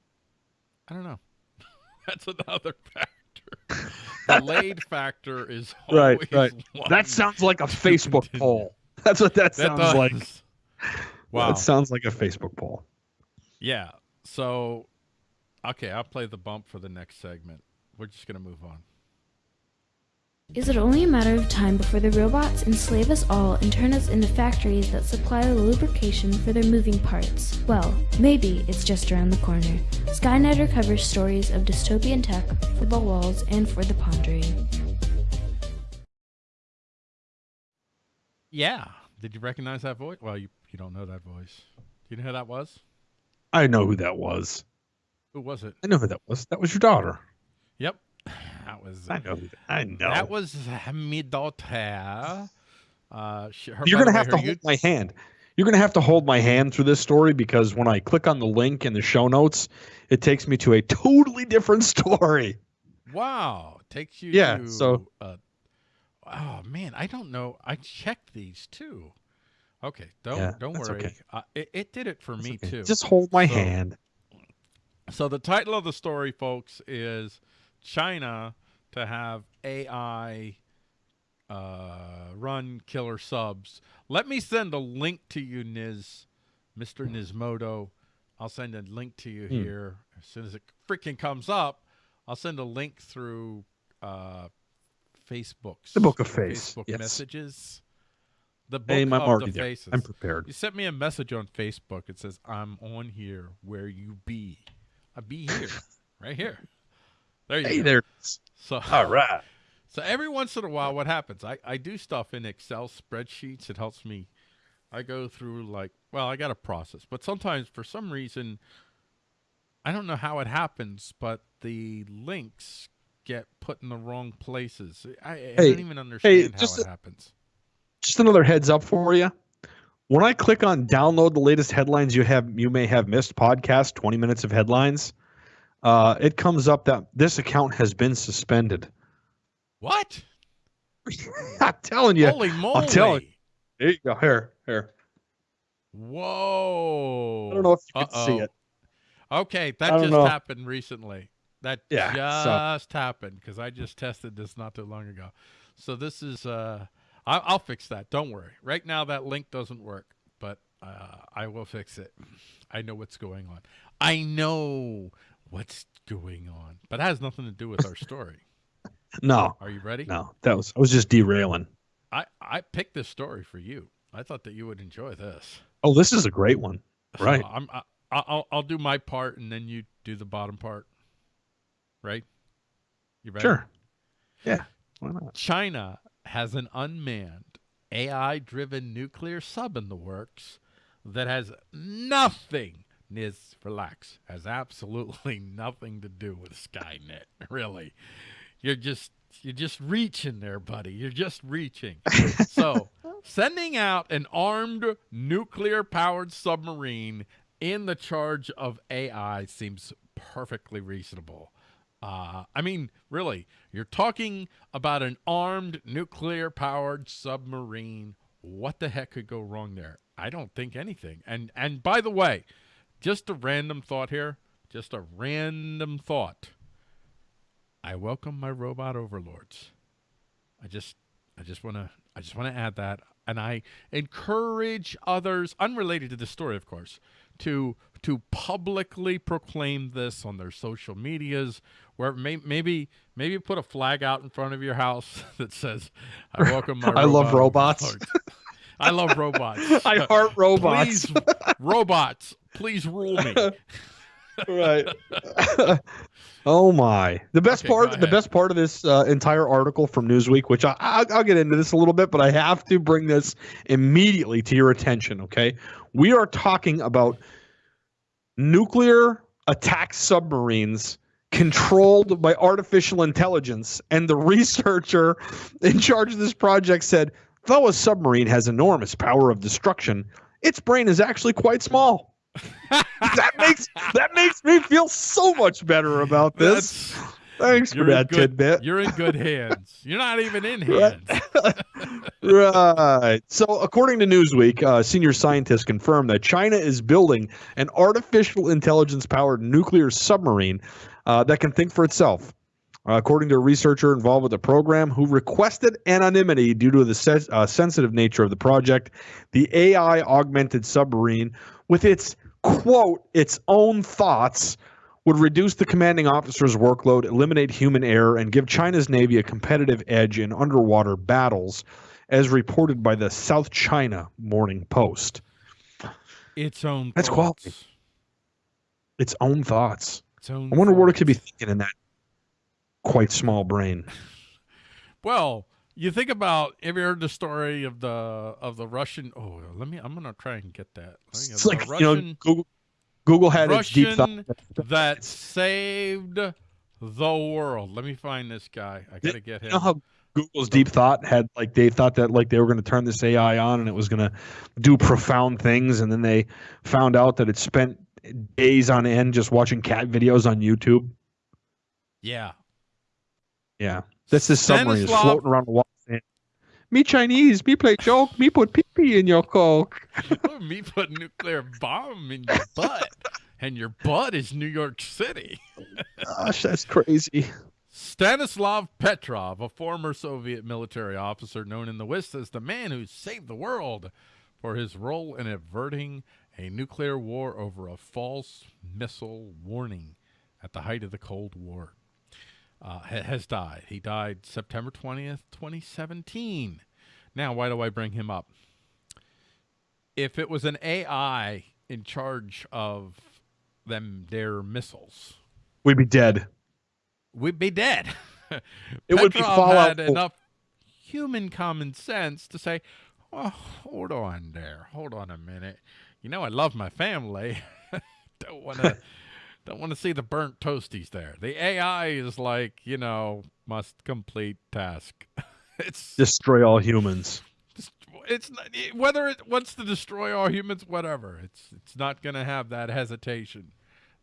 I don't know. That's another factor. the laid factor is Right, always right. That sounds like a Facebook continue. poll. That's what that That sounds like. Wow. That sounds like a Facebook poll. Yeah. So, okay, I'll play the bump for the next segment. We're just going to move on. Is it only a matter of time before the robots enslave us all and turn us into factories that supply the lubrication for their moving parts? Well, maybe it's just around the corner. Skynetter covers stories of dystopian tech for the walls and for the pondering. Yeah. Did you recognize that voice? Well, you you don't know that voice. Do you know who that was? I know who that was. Who was it? I know who that was. That was your daughter. Yep. That was I know. That, I know. that was my daughter. Uh, she, her, You're gonna way, have to hold my hand. You're gonna have to hold my hand through this story because when I click on the link in the show notes, it takes me to a totally different story. Wow, takes you. Yeah, To, so- Uh, oh man, I don't know. I checked these too. Okay, don't Yeah, don't worry. okay. Uh, it, it did it for me Okay, too. Just hold my So- hand. So the title of the story, folks, is China to have AI uh, run killer subs. Let me send a link to you, Niz, Mr. Nismoto. I'll send a link to you Hmm. here as soon as it freaking comes up. I'll send a link through uh, Facebook's The Book of Face, Facebook yes. messages. The book Hey, I'm of already the there. faces. I'm prepared. You sent me a message on Facebook. It says, "I'm on here where you be." I be here, right here. There you Hey go. there. So, All right. so every once in a while, what happens? I, I do stuff in Excel spreadsheets. It helps me. I go through like, well, I got a process, but sometimes for some reason, I don't know how it happens, but the links get put in the wrong places. I, I Hey, don't even understand how just it a- happens. Just another heads up for you. When I click on download the latest headlines you have you may have missed podcast 20 minutes of headlines, uh, it comes up that this account has been suspended. What? I'm telling you. Holy moly! telling There you go. Here, here. Whoa! I don't know if you can see it. Okay, that just know. happened recently. That Yeah, so- just happened because I just tested this not too long ago. So this is uh, I, I'll fix that. Don't worry. Right now that link doesn't work, but uh, I will fix it. I know what's going on. I know what's going on, but it has nothing to do with our story. No, Are you ready? no. That was I was just derailing. I I picked this story for you. I thought that you would enjoy this. Oh, this is a great one. So Right. I'm I, I'll I'll do my part and then you do the bottom part. Right? You ready? Sure. Yeah. Why not? China has an unmanned AI-driven nuclear sub in the works that has nothing. Niz, relax. Has absolutely nothing to do with Skynet. Really, you're just you're just reaching there, buddy. You're just reaching. so, sending out an armed nuclear-powered submarine in the charge of AI seems perfectly reasonable. Uh, I mean, really, you're talking about an armed nuclear powered submarine. What the heck could go wrong there? I don't think anything. And and by the way, just a random thought here, just a random thought. I welcome my robot overlords. I just I just want to I just want to add that and I encourage others unrelated to the story of course to to publicly proclaim this on their social medias where may, maybe maybe put a flag out in front of your house that says I welcome my I love robots." overlords." I love robots. I heart robots. Please robots, please rule me. right. oh my! The best Okay, part, the best part of this uh, entire article from Newsweek, which I, I, I'll get into this a little bit, but I have to bring this immediately to your attention. Okay, we are talking about nuclear attack submarines controlled by artificial intelligence, and the researcher in charge of this project said, though a submarine has enormous power of destruction, its brain is actually quite small that makes that makes me feel so much better about this. That's- Thanks for that good- tidbit. You're in good hands. You're not even in hands. right. So, according to Newsweek, uh, senior scientists confirmed that China is building an artificial intelligence-powered nuclear submarine uh, that can think for itself. Uh, according to a researcher involved with the program who requested anonymity due to the se- uh, sensitive nature of the project, the AI augmented submarine, with its quote, its own thoughts, would reduce the commanding officer's workload, eliminate human error, and give China's Navy a competitive edge in underwater battles, as reported by the South China Morning Post. Its own. That's quality. Its own thoughts. Its own I wonder what it could be thinking in that quite small brain. Well, you think about. Have you heard the story of the of the Russian? Oh, let me. I'm gonna try and get that. Let me get It's the like Russian, you know, Google, Google had its deep thought. That saved the world. Let me find this guy. I gotta get him. You know how Google's deep thought had like they thought that like they were going to turn this AI on and it was going to do profound things, and then they found out that it spent days on end just watching cat videos on YouTube. yeah. Yeah, this submarine is Stanislav- floating around the water. saying, Me Chinese, me play joke, me put pee pee in your coke. me put nuclear bomb in your butt, and your butt is New York City. Gosh, that's crazy. Stanislav Petrov, a former Soviet military officer known in the West as the man who saved the world for his role in averting a nuclear war over a false missile warning at the height of the Cold War. Uh, ha- has died. He died September 20th, 2017. Now, why do I bring him up? If it was an AI in charge of them their missiles, We'd be dead. we'd be dead. It would be Fallout had enough human common sense to say, "Oh, hold on there, hold on a minute. You know, I love my family. don't want to, don't want to see the burnt toasties there. The AI is like, you know, must complete task. it's Destroy all humans. just- it's not, it- whether it wants to destroy all humans, whatever. It's it's not going to have that hesitation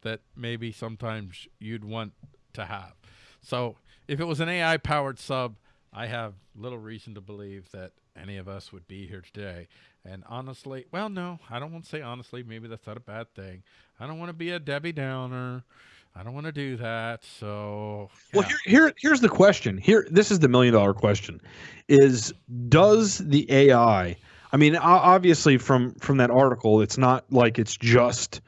that maybe sometimes you'd want to have. So if it was an AI powered sub, I have little reason to believe that any of us would be here today. And honestly, well, no, I don't want to say honestly. Maybe that's not a bad thing. I don't want to be a Debbie Downer. I don't want to do that. So Well, here, here, here's the question. Here, this is the million dollar question: Is does the AI? I mean, obviously, from from that article, it's not like it's just,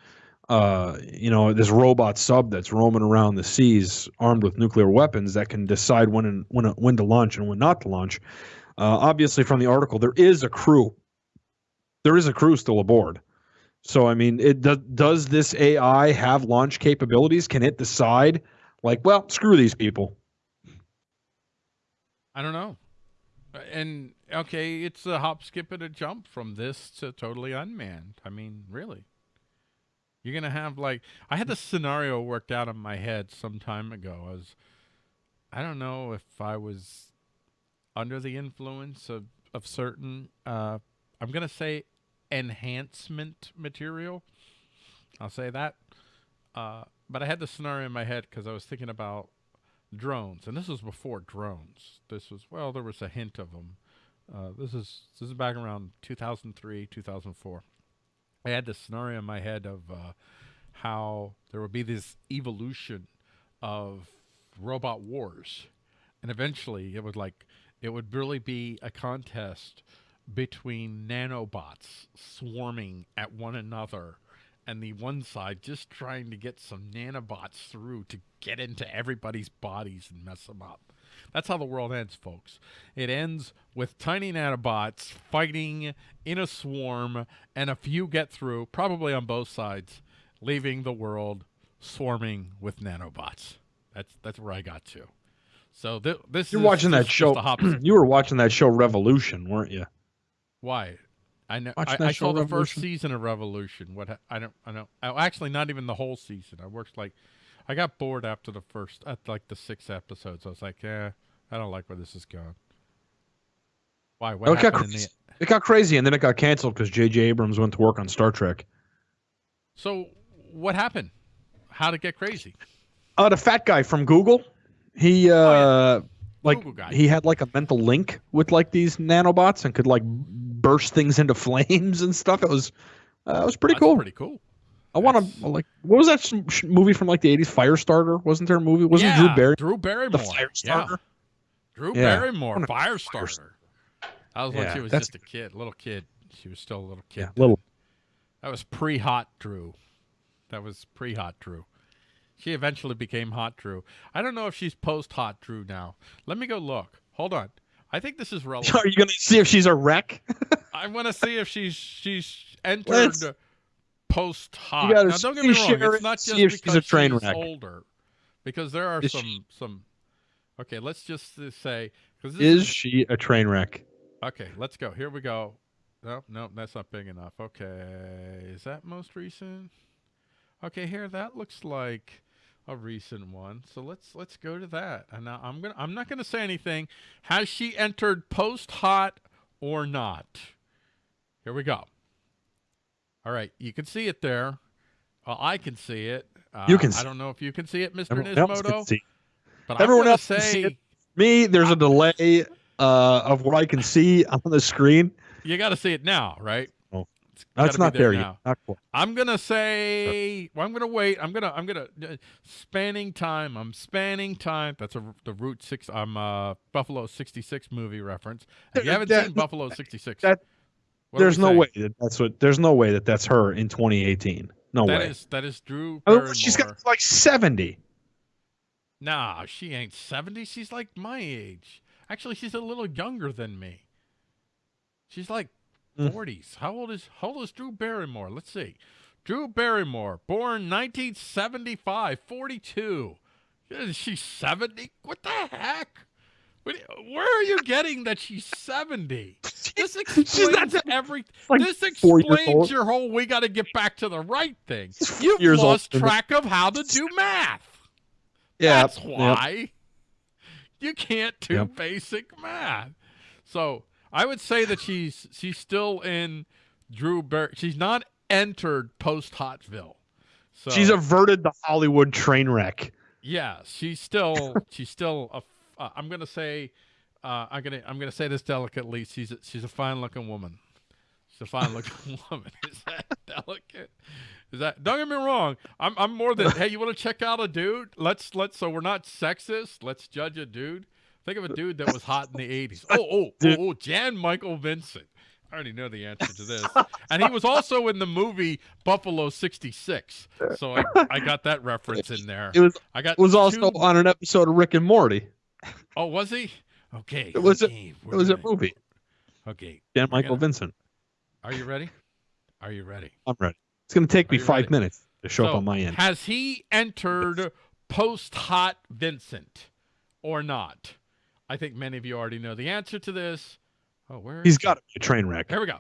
uh, you know, this robot sub that's roaming around the seas armed with nuclear weapons that can decide when and when when to launch and when not to launch. Uh, obviously, from the article, there is a crew. There is a crew still aboard. So, I mean, it does. Does this AI have launch capabilities? Can it decide? like, well, screw these people. I don't know. Uh, And okay, it's a hop, skip, and a jump from this to totally unmanned. I mean, really. You're gonna have like I had this scenario worked out in my head some time ago. I was I don't know if I was under the influence of, of certain uh I'm gonna say enhancement material. I'll say that. Uh but I had this scenario in my head because I was thinking about drones, and this was before drones. This was well, there was a hint of them. Uh, this is this is back around 2003, 2004. I had this scenario in my head of uh, how there would be this evolution of robot wars, and eventually it would like it would really be a contest between nanobots swarming at one another and the one side just trying to get some nanobots through to get into everybody's bodies and mess them up. That's how the world ends, folks. It ends with tiny nanobots fighting in a swarm, and a few get through, probably on both sides, leaving the world swarming with nanobots. That's that's where I got to. So th- this You're is watching that show. you were watching that show Revolution, weren't you? Why? I know. Watch I, I saw the first season of Revolution. What? I don't. I don't. Oh, actually, not even the whole season. I worked like, I got bored after the first, at like the six episodes. I was like, yeah, I don't like where this is going. Why? What it got happened in crazy. the? It got crazy, and then it got canceled because J.J. Abrams went to work on Star Trek. So what happened? How to get crazy? Uh, the fat guy from Google, he uh, Oh, like he had like a mental link with like these nanobots and could like burst things into flames and stuff. It was uh, it was pretty That's cool. Pretty cool. I want to like what was that sh- sh- movie from like the eighties? Firestarter wasn't there a movie? Wasn't yeah, Drew Barry Drew the Barrymore. Yeah. Firestarter? Drew Yeah. Barrymore, Firestarter. That was when Yeah, she was just a kid, little kid. She was still a little kid. Yeah, little. That was pre-hot Drew. That was pre-hot Drew. She eventually became hot Drew. I don't know if she's post-hot Drew now. Let me go look. Hold on. I think this is relevant. Are you gonna see if she's a wreck? I want to see if she's she's entered Let's- post-hot. Now, don't get me wrong. It's it, not just if she's because a train she's wreck. older, because there are Is some she- some. Okay, let's just say because this Is she a train wreck? Okay, let's go. Here we go. No, no, that's not big enough. Okay, is that most recent? Okay, here that looks like a recent one. So let's let's go to that. And now I'm gonna I'm not gonna say anything. Has she entered post hot or not? Here we go. All right, you can see it there. Well, I can see it. Uh, You can I don't know if you can see it, else can Nismoto. see. But Everyone else can say see it. Me, there's a delay uh, of what I can see on the screen. you got to see it now, right? It's That's not there, yet. Not. I'm gonna say. Well, I'm gonna wait. I'm gonna. I'm gonna. Uh, spanning time. I'm spanning time. That's a the Route Six. I'm uh Buffalo '66 movie reference. If you haven't That- seen Buffalo '66, that- there's no saying? way that that's what. There's no way that that's her in 2018. No That way. is that is Drew I mean, she's got like 70. Nah, she ain't 70. She's like my age. Actually, she's a little younger than me. She's like. 40s. How old is how old is Drew Barrymore? Let's see. Drew Barrymore, born 1975, 42. Is she 70? What the heck? Where are you getting that she's 70? This explains everything. like this explains your whole we got to get back to the right thing. You've years old. lost track of how to do math. Yeah. That's why. You can't do Yep. basic math. So I would say that she's she's still in Drew Bar- She's not entered post Hotville. So She's averted the Hollywood train wreck. yeah. She's still she's still a. Uh, I'm gonna say. Uh, I'm gonna I'm gonna say this delicately. She's a, she's a fine looking woman. She's a fine looking woman. Is that delicate? Is that? Don't get me wrong. I'm I'm more than hey. You want to check out a dude? Let's let's. So we're not sexist. Let's judge a dude. Think of a dude that was hot in the '80s. Oh oh oh, oh Jan Michael Vincent. I already know the answer to this. And he was also in the movie Buffalo '66. So I, I got that reference in there. It was I got it was also two- on an episode of Rick and Morty. Oh, was he? Okay. It was a- It was a movie. Okay. We're Michael gonna- Vincent. Are you ready? Are you ready? I'm ready. It's going to take Are me five ready? minutes to show up on my end. Has he entered post hot Vincent or not? I think many of you already know the answer to this. Oh, where? He's got a train wreck. Here we go.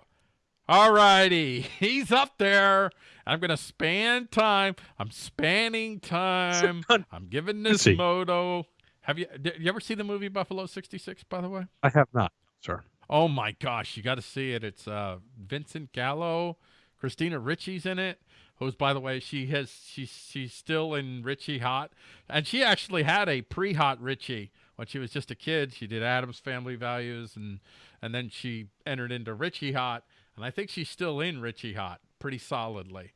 All righty. He's up there. I'm going to span time. I'm spanning time. I'm giving Nismoto. Have you, did you ever see the movie Buffalo 66, by the way? I have not, sir. Oh my gosh, you got to see it. It's uh, Vincent Gallo, Christina Ricci's in it. Who's, by the way, she has she's she's still in Ricci Hot, and she actually had a pre-Hot Ricci when she was just a kid. She did Addams Family Values, and and then she entered into Ricci Hot, and I think she's still in Ricci Hot pretty solidly.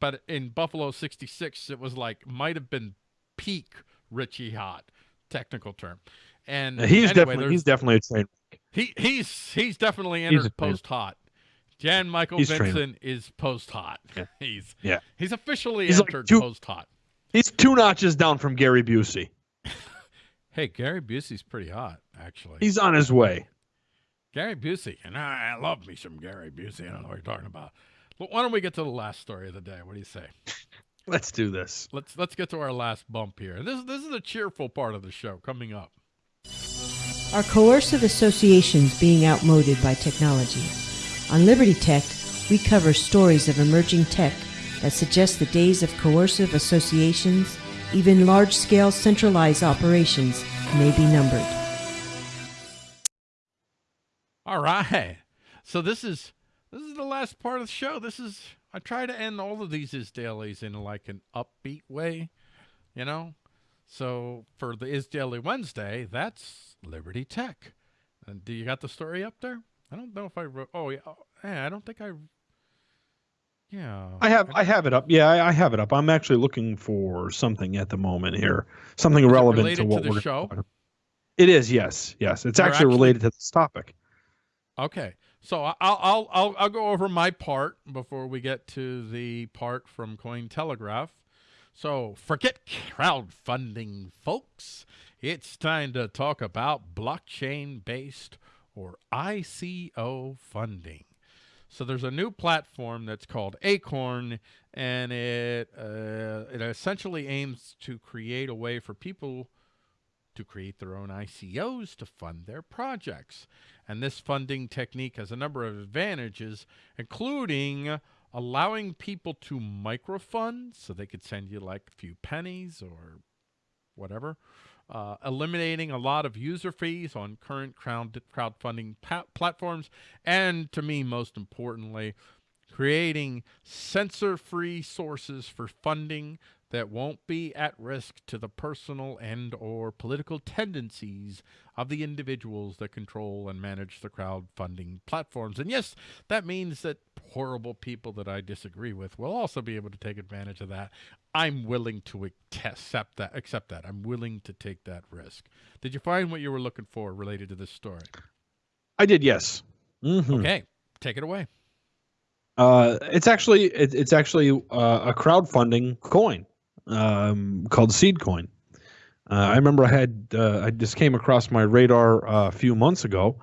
But in Buffalo '66, it was like might have been peak Ricci Hot, technical term. And Yeah, he's anyway, definitely he's definitely a train he he's he's definitely entered post hot. Jan Michael He's. Vincent is post hot. Yeah. He's Yeah. he's officially He's entered two- post hot. He's two notches down from Gary Busey. Hey, Gary Busey's pretty hot, actually. He's on his way. Gary Busey, and I, I love me some Gary Busey. I don't know what you're talking about. But why don't we get to the last story of the day? What do you say? Let's do this. Let's let's get to our last bump here. This this is the cheerful part of the show coming up. Are coercive associations being outmoded by technology? On Liberty Tech, we cover stories of emerging tech that suggest the days of coercive associations, even large scale centralized operations, may be numbered. All right. So this is this is the last part of the show. This is I try to end all of these is dailies in like an upbeat way, you know. So for the is daily Wednesday, that's Liberty Tech. And do you got the story up there? I don't know if I wrote. Oh yeah, oh, yeah. I don't think I. Yeah. I have I have it up. Yeah, I, I have it up. I'm actually looking for something at the moment here. Something Is relevant to to what the we're show? about. It is, yes, yes. It's actually, actually- related to this topic. Okay, so I- I'll I'll I'll I'll go over my part before we get to the part from Cointelegraph. So forget crowdfunding, folks. It's time to talk about blockchain-based or ICO funding. So there's a new platform that's called Acorn, and it uh, it essentially aims to create a way for people to create their own ICOs to fund their projects. And this funding technique has a number of advantages, including allowing people to microfund, so they could send you like a few pennies or whatever, uh, eliminating a lot of user fees on current crowd crowdfunding platforms, and to me, most importantly, creating censor-free sources for funding that won't be at risk to the personal and or political tendencies of the individuals that control and manage the crowdfunding platforms. And yes, that means that horrible people that I disagree with will also be able to take advantage of that. I'm willing to accept that accept that. I'm willing to take that risk. Did you find what you were looking for related to this story? I did, yes. Mhm. Okay, take it away. Uh, it's actually it, it's actually uh, a crowdfunding coin um, called Seed Coin. Uh, I remember I had uh, I just came across my radar uh, a few months ago,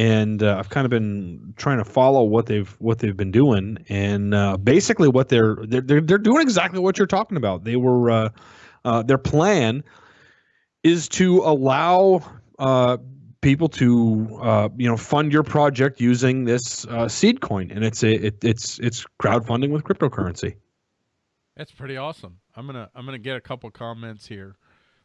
and uh, I've kind of been trying to follow what they've what they've been doing, and uh, basically what they're, they're they're they're doing exactly what you're talking about. They were uh, uh, their plan is to allow uh, people to uh, you know fund your project using this uh, seed coin, and it's a it, it's it's crowdfunding with cryptocurrency. That's pretty awesome. I'm gonna I'm gonna get a couple comments here.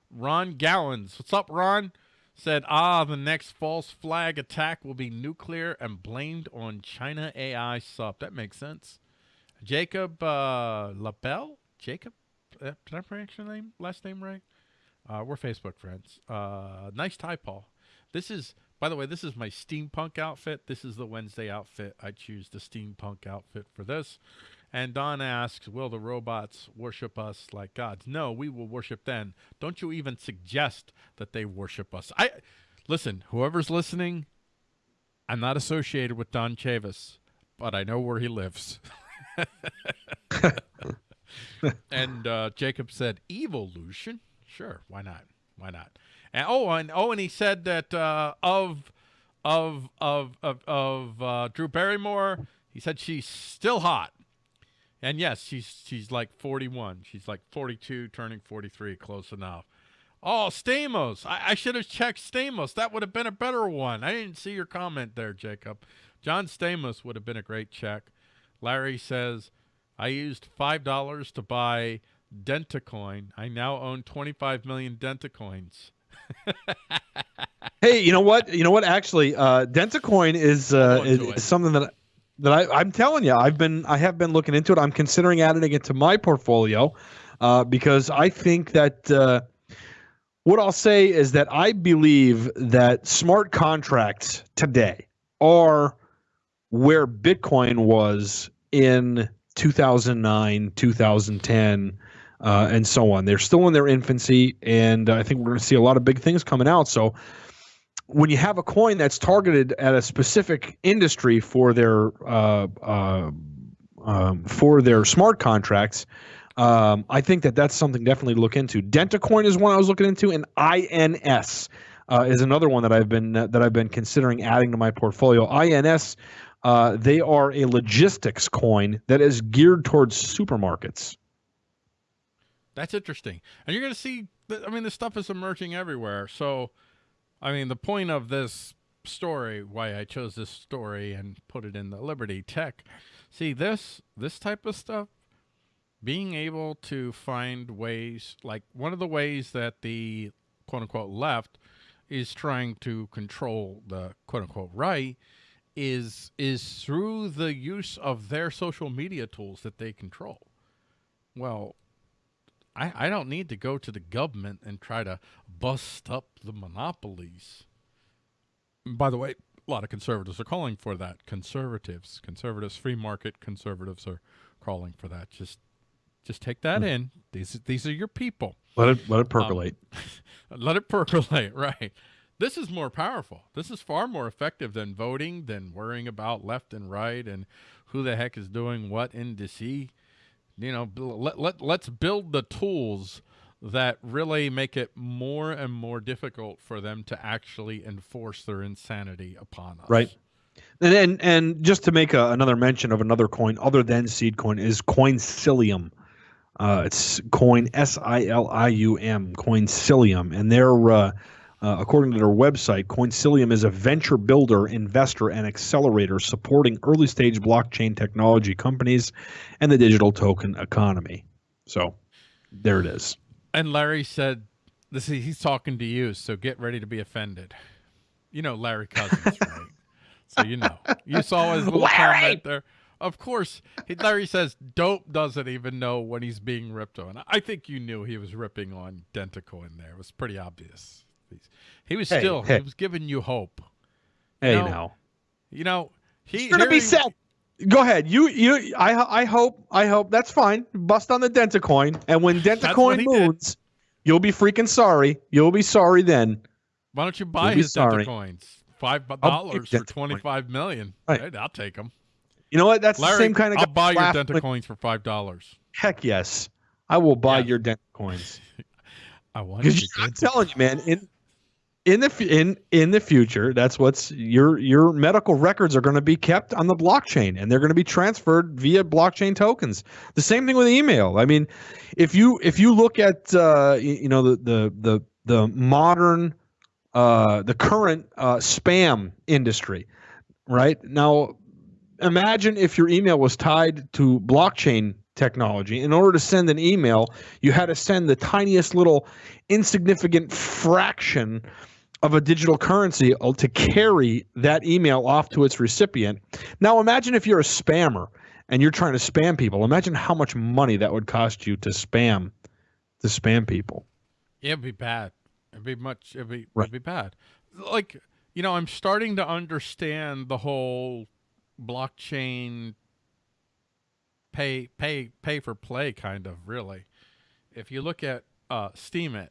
Ron Gallons, what's up, Ron? Said, ah, the next false flag attack will be nuclear and blamed on China AI sub. That makes sense. Jacob uh, Labelle, Jacob, uh, did I pronounce your name last name right? Uh, we're Facebook friends. Uh, nice tie, Paul. This is, by the way, this is my steampunk outfit. This is the Wednesday outfit. I choose the steampunk outfit for this. And Don asks, Will the robots worship us like gods? No, we will worship them. Don't you even suggest that they worship us. I listen, whoever's listening, I'm not associated with Don Chavis, but I know where he lives. and uh, Jacob said, Evolution? Sure, why not? Why not? And oh, and oh, and he said that uh, of of of of, of uh, Drew Barrymore, he said she's still hot. And yes, she's she's like 41. She's like 42, turning 43, close enough. Oh, Stamos. I, I should have checked Stamos. That would have been a better one. I didn't see your comment there, Jacob. John Stamos would have been a great check. Larry says, I used $5 to buy Dentacoin. I now own 25 million Dentacoins. hey, you know what? You know what? Actually, uh, Dentacoin is, uh, is, is something that that I, I'm telling you, I've been I have been looking into it. I'm considering adding it to my portfolio uh, because I think that uh, what I'll say is that I believe that smart contracts today are where Bitcoin was in 2009, 2010, uh, and so on. They're still in their infancy, and I think we're going to see a lot of big things coming out. So when you have a coin that's targeted at a specific industry for their uh, uh, um, for their smart contracts, um, I think that that's something definitely to look into. DentaCoin is one I was looking into, and INS uh, is another one that I've been that I've been considering adding to my portfolio. INS, uh, they are a logistics coin that is geared towards supermarkets. That's interesting, and you're going to see. I mean, this stuff is emerging everywhere, so I mean, the point of this story, why I chose this story and put it in the Liberty Tech, see this this type of stuff, being able to find ways, like one of the ways that the quote unquote left is trying to control the quote unquote right is is through the use of their social media tools that they control. Well, I, I don't need to go to the government and try to bust up the monopolies. By the way, a lot of conservatives are calling for that. Conservatives, conservatives, free market conservatives are calling for that. Just just take that mm. in. These these are your people. Let it let it percolate. Um, let it percolate, right. This is more powerful. This is far more effective than voting, than worrying about left and right and who the heck is doing what in DC you know, let, let, let's build the tools that really make it more and more difficult for them to actually enforce their insanity upon us. Right. And and, and just to make a, another mention of another coin other than seed coin is Coinsilium. Uh, it's coin S I L I U M, Coinsilium, and they're uh, uh, according to their website, Coinsilium is a venture builder, investor, and accelerator supporting early stage blockchain technology companies and the digital token economy. So there it is. And Larry said, this is, he's talking to you, so get ready to be offended. You know Larry Cousins, right? so you know. You saw his little Larry! comment there. Of course, Larry says Dope doesn't even know when he's being ripped on. I think you knew he was ripping on Dentacoin there. It was pretty obvious. He was hey, still hey. he was giving you hope. Hey you know, now. You know, he gonna be set. Go ahead. You you I I hope I hope that's fine. Bust on the Dentacoin, and when Dentacoin moves, did. you'll be freaking sorry. You'll be sorry then. Why don't you buy you'll his Dentacoins? Five dollars for twenty five million. Right. I'll take them. You know what? That's Larry, the same kind of. I'll buy your laugh Denta when- coins for five dollars. Heck yes, I will buy Yeah. your dent coins. I want I'm telling you, man, in in the in in the future, that's what's your your medical records are going to be kept on the blockchain, and they're going to be transferred via blockchain tokens. The same thing with email. I mean, if you if you look at uh, you know the the the the modern uh, the current uh, spam industry, right now. Imagine if your email was tied to blockchain technology. In order to send an email, you had to send the tiniest little insignificant fraction of a digital currency uh, to carry that email off to its recipient. Now imagine if you're a spammer and you're trying to spam people. Imagine how much money that would cost you to spam to spam people. It'd be bad. It'd be much. It'd be. Right. It'd be bad. Like you know, I'm starting to understand the whole blockchain pay pay pay for play kind of really. If you look at uh, Steemit,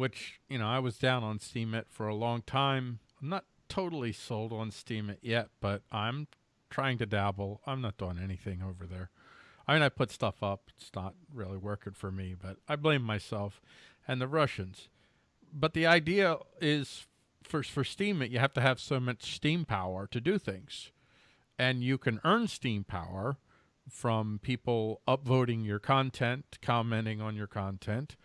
which you know I was down on Steemit for a long time. I'm not totally sold on Steemit yet, but I'm trying to dabble. I'm not doing anything over there. I mean, I put stuff up. It's not really working for me, but I blame myself and the Russians. But the idea is for for Steemit, you have to have so much steam power to do things. And you can earn steam power from people upvoting your content, commenting on your content,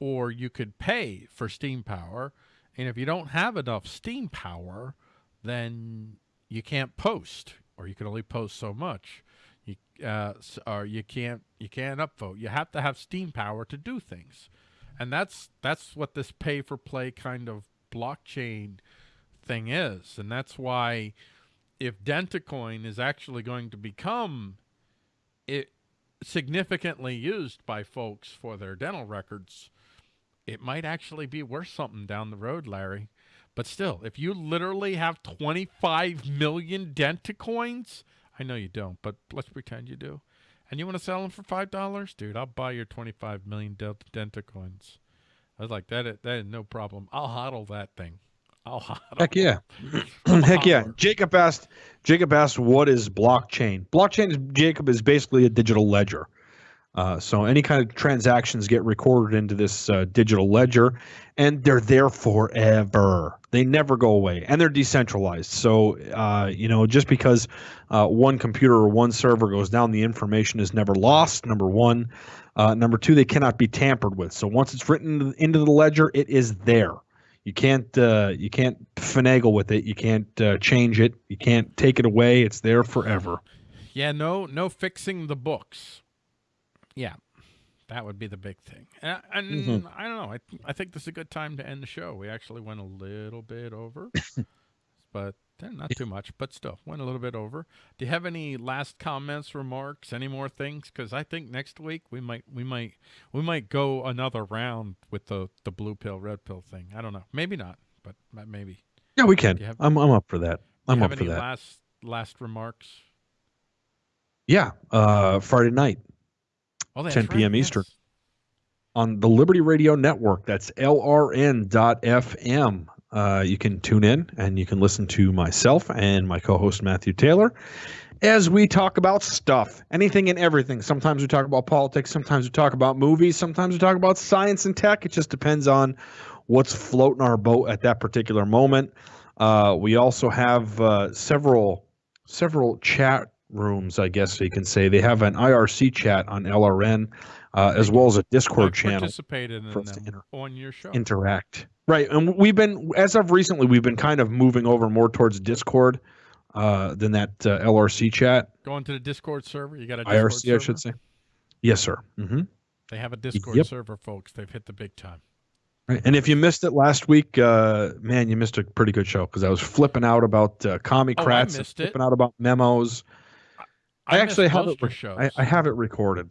or you could pay for steam power. And if you don't have enough steam power, then you can't post, or you can only post so much. You uh, or you can't you can't upvote. You have to have steam power to do things, and that's that's what this pay for play kind of blockchain thing is, and that's why if Dentacoin is actually going to become it significantly used by folks for their dental records, it might actually be worth something down the road, Larry. But still, if you literally have 25 million Dentacoins, I know you don't, but let's pretend you do, and you want to sell them for five dollars, dude, I'll buy your 25 million Dentacoins. I was like, that is, that is no problem. I'll hodl that thing. I'll hodl. Heck yeah. Heck yeah. Jacob asked Jacob asked what is blockchain? Blockchain is Jacob is basically a digital ledger. Uh, so any kind of transactions get recorded into this uh, digital ledger, and they're there forever. They never go away, and they're decentralized. So uh, you know, just because uh, one computer or one server goes down, the information is never lost. Number one, uh, number two, they cannot be tampered with. So once it's written into the ledger, it is there. You can't uh, you can't finagle with it. You can't change it. You can't take it away. It's there forever. Yeah, no, no fixing the books. Yeah, that would be the big thing. And, and Mhm. I don't know. I I think this is a good time to end the show. We actually went a little bit over, but eh, not too much. But still, went a little bit over. Do you have any last comments, remarks, any more things? Because I think next week we might we might we might go another round with the the blue pill red pill thing. I don't know. Maybe not, but maybe. Yeah, we can. Have- I'm I'm up for that. I'm you up have for any that. last last remarks? Yeah, uh, Friday night Oh, that's 10 p.m. right, Eastern. yes. on the Liberty Radio Network. That's LRN.FM. Uh, you can tune in and you can listen to myself and my co-host Matthew Taylor as we talk about stuff, anything and everything. Sometimes we talk about politics, sometimes we talk about movies, sometimes we talk about science and tech. It just depends on what's floating our boat at that particular moment. Uh, we also have uh, several several chat rooms, I guess you can say. They have an IRC chat on LRN, uh, as well as a Discord channel participated in them on your show. interact. Right, and we've been as of recently, we've been kind of moving over more towards Discord uh, than that uh, LRC chat. Going to the Discord server. You got a Discord IRC, server? I should say. Yes, sir. hmm They have a Discord Yep. server, folks. They've hit the big time. Right. And if you missed it last week, uh, man, you missed a pretty good show because I was flipping out about uh, commie Oh, and missed it. flipping out about memos. I, missed actually have it. shows. I, I have it recorded.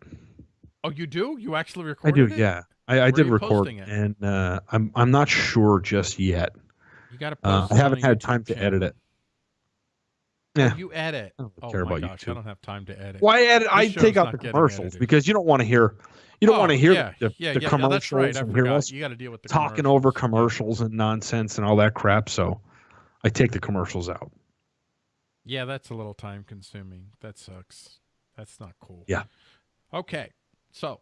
oh, you do? You actually recorded? It? I do. it? Yeah, I, I did record, it? and uh, I'm I'm not sure just yet. You got to Uh, post I haven't had YouTube time to channel. edit it. Oh, Yeah. You edit. I don't Oh care my about gosh, I don't have time to edit. Why edit? I take out the commercials edited. because you don't want to hear you don't Oh, want to hear yeah, the, yeah, the yeah, commercials yeah, that's right. I and hear us You got to deal with the talking over commercials and nonsense and all that crap. So I take the commercials out. Yeah, that's a little time consuming. That sucks. That's not cool. Yeah. Okay. So,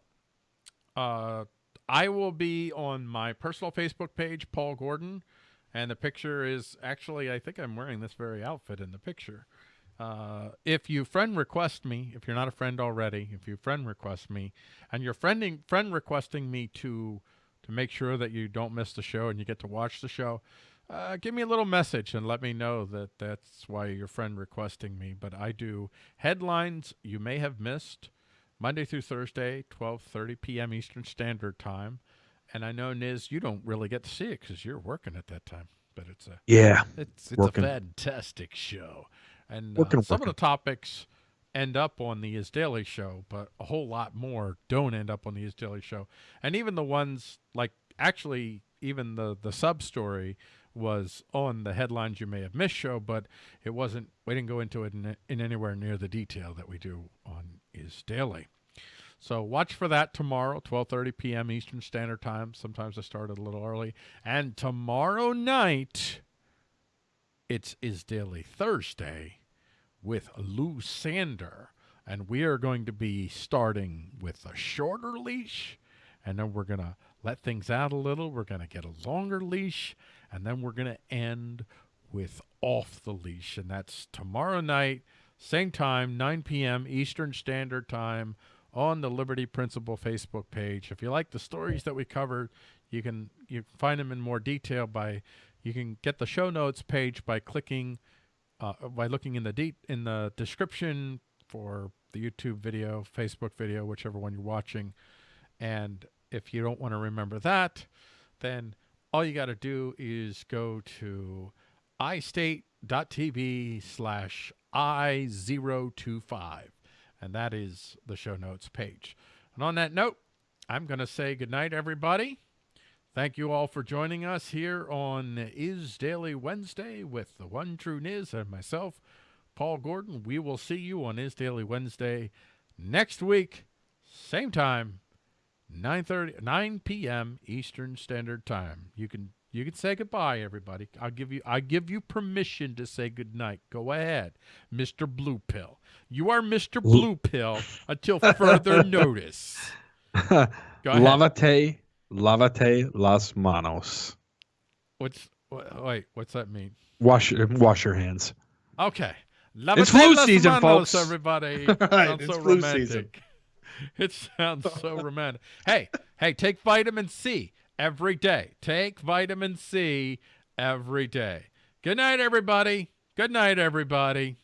uh, I will be on my personal Facebook page, Paul Gordon, and the picture is actually, I think I'm wearing this very outfit in the picture. Uh, if you friend request me, if you're not a friend already, if you friend request me, and you're friending friend requesting me to to make sure that you don't miss the show and you get to watch the show, uh, give me a little message and let me know that that's why your friend requesting me. But I do headlines you may have missed Monday through Thursday, 12:30 p.m. Eastern Standard Time. And I know Niz, you don't really get to see it because you're working at that time. But it's a Yeah. it's it's Working. a fantastic show, and Working, uh, some working. of the topics end up on the Is Daily Show, but a whole lot more don't end up on the Is Daily Show, and even the ones like actually even the the sub story was on the headlines you may have missed show, but it wasn't. We didn't go into it in, in anywhere near the detail that we do on Is Daily. So watch for that tomorrow, 12:30 p.m. Eastern Standard Time. Sometimes I start a little early. And tomorrow night, it's Is Daily Thursday with Lou Sander, and we are going to be starting with a shorter leash, and then we're gonna let things out a little. We're gonna get a longer leash, and then we're gonna end with off the leash, and that's tomorrow night, same time, 9 p.m. Eastern Standard Time on the Liberty Principle Facebook page. If you like the stories that we covered, you can you can find them in more detail by you can get the show notes page by clicking uh, by looking in the de- in the description for the YouTube video, Facebook video, whichever one you're watching. And if you don't want to remember that, then all you got to do is go to istate.tv slash i025 and that is the show notes page. And on that note, I'm going to say goodnight, everybody. Thank you all for joining us here on Is Daily Wednesday with the one true Niz and myself, Paul Gordon. We will see you on Is Daily Wednesday next week, same time, 9:30 9 p.m. Eastern Standard Time. You can you can say goodbye, everybody. I'll give you I give you permission to say goodnight. Go ahead, Mr. Blue Pill. You are Mr. Blue Pill until further notice. Lavate, lavate las manos. What's wha- wait? What's that mean? Wash wash your hands. Okay. It's flu season, manos, folks. Everybody. Right, sounds it's so flu romantic. season. It sounds so romantic. Hey, hey, take vitamin C every day. Take vitamin C every day. Good night, everybody. Good night, everybody.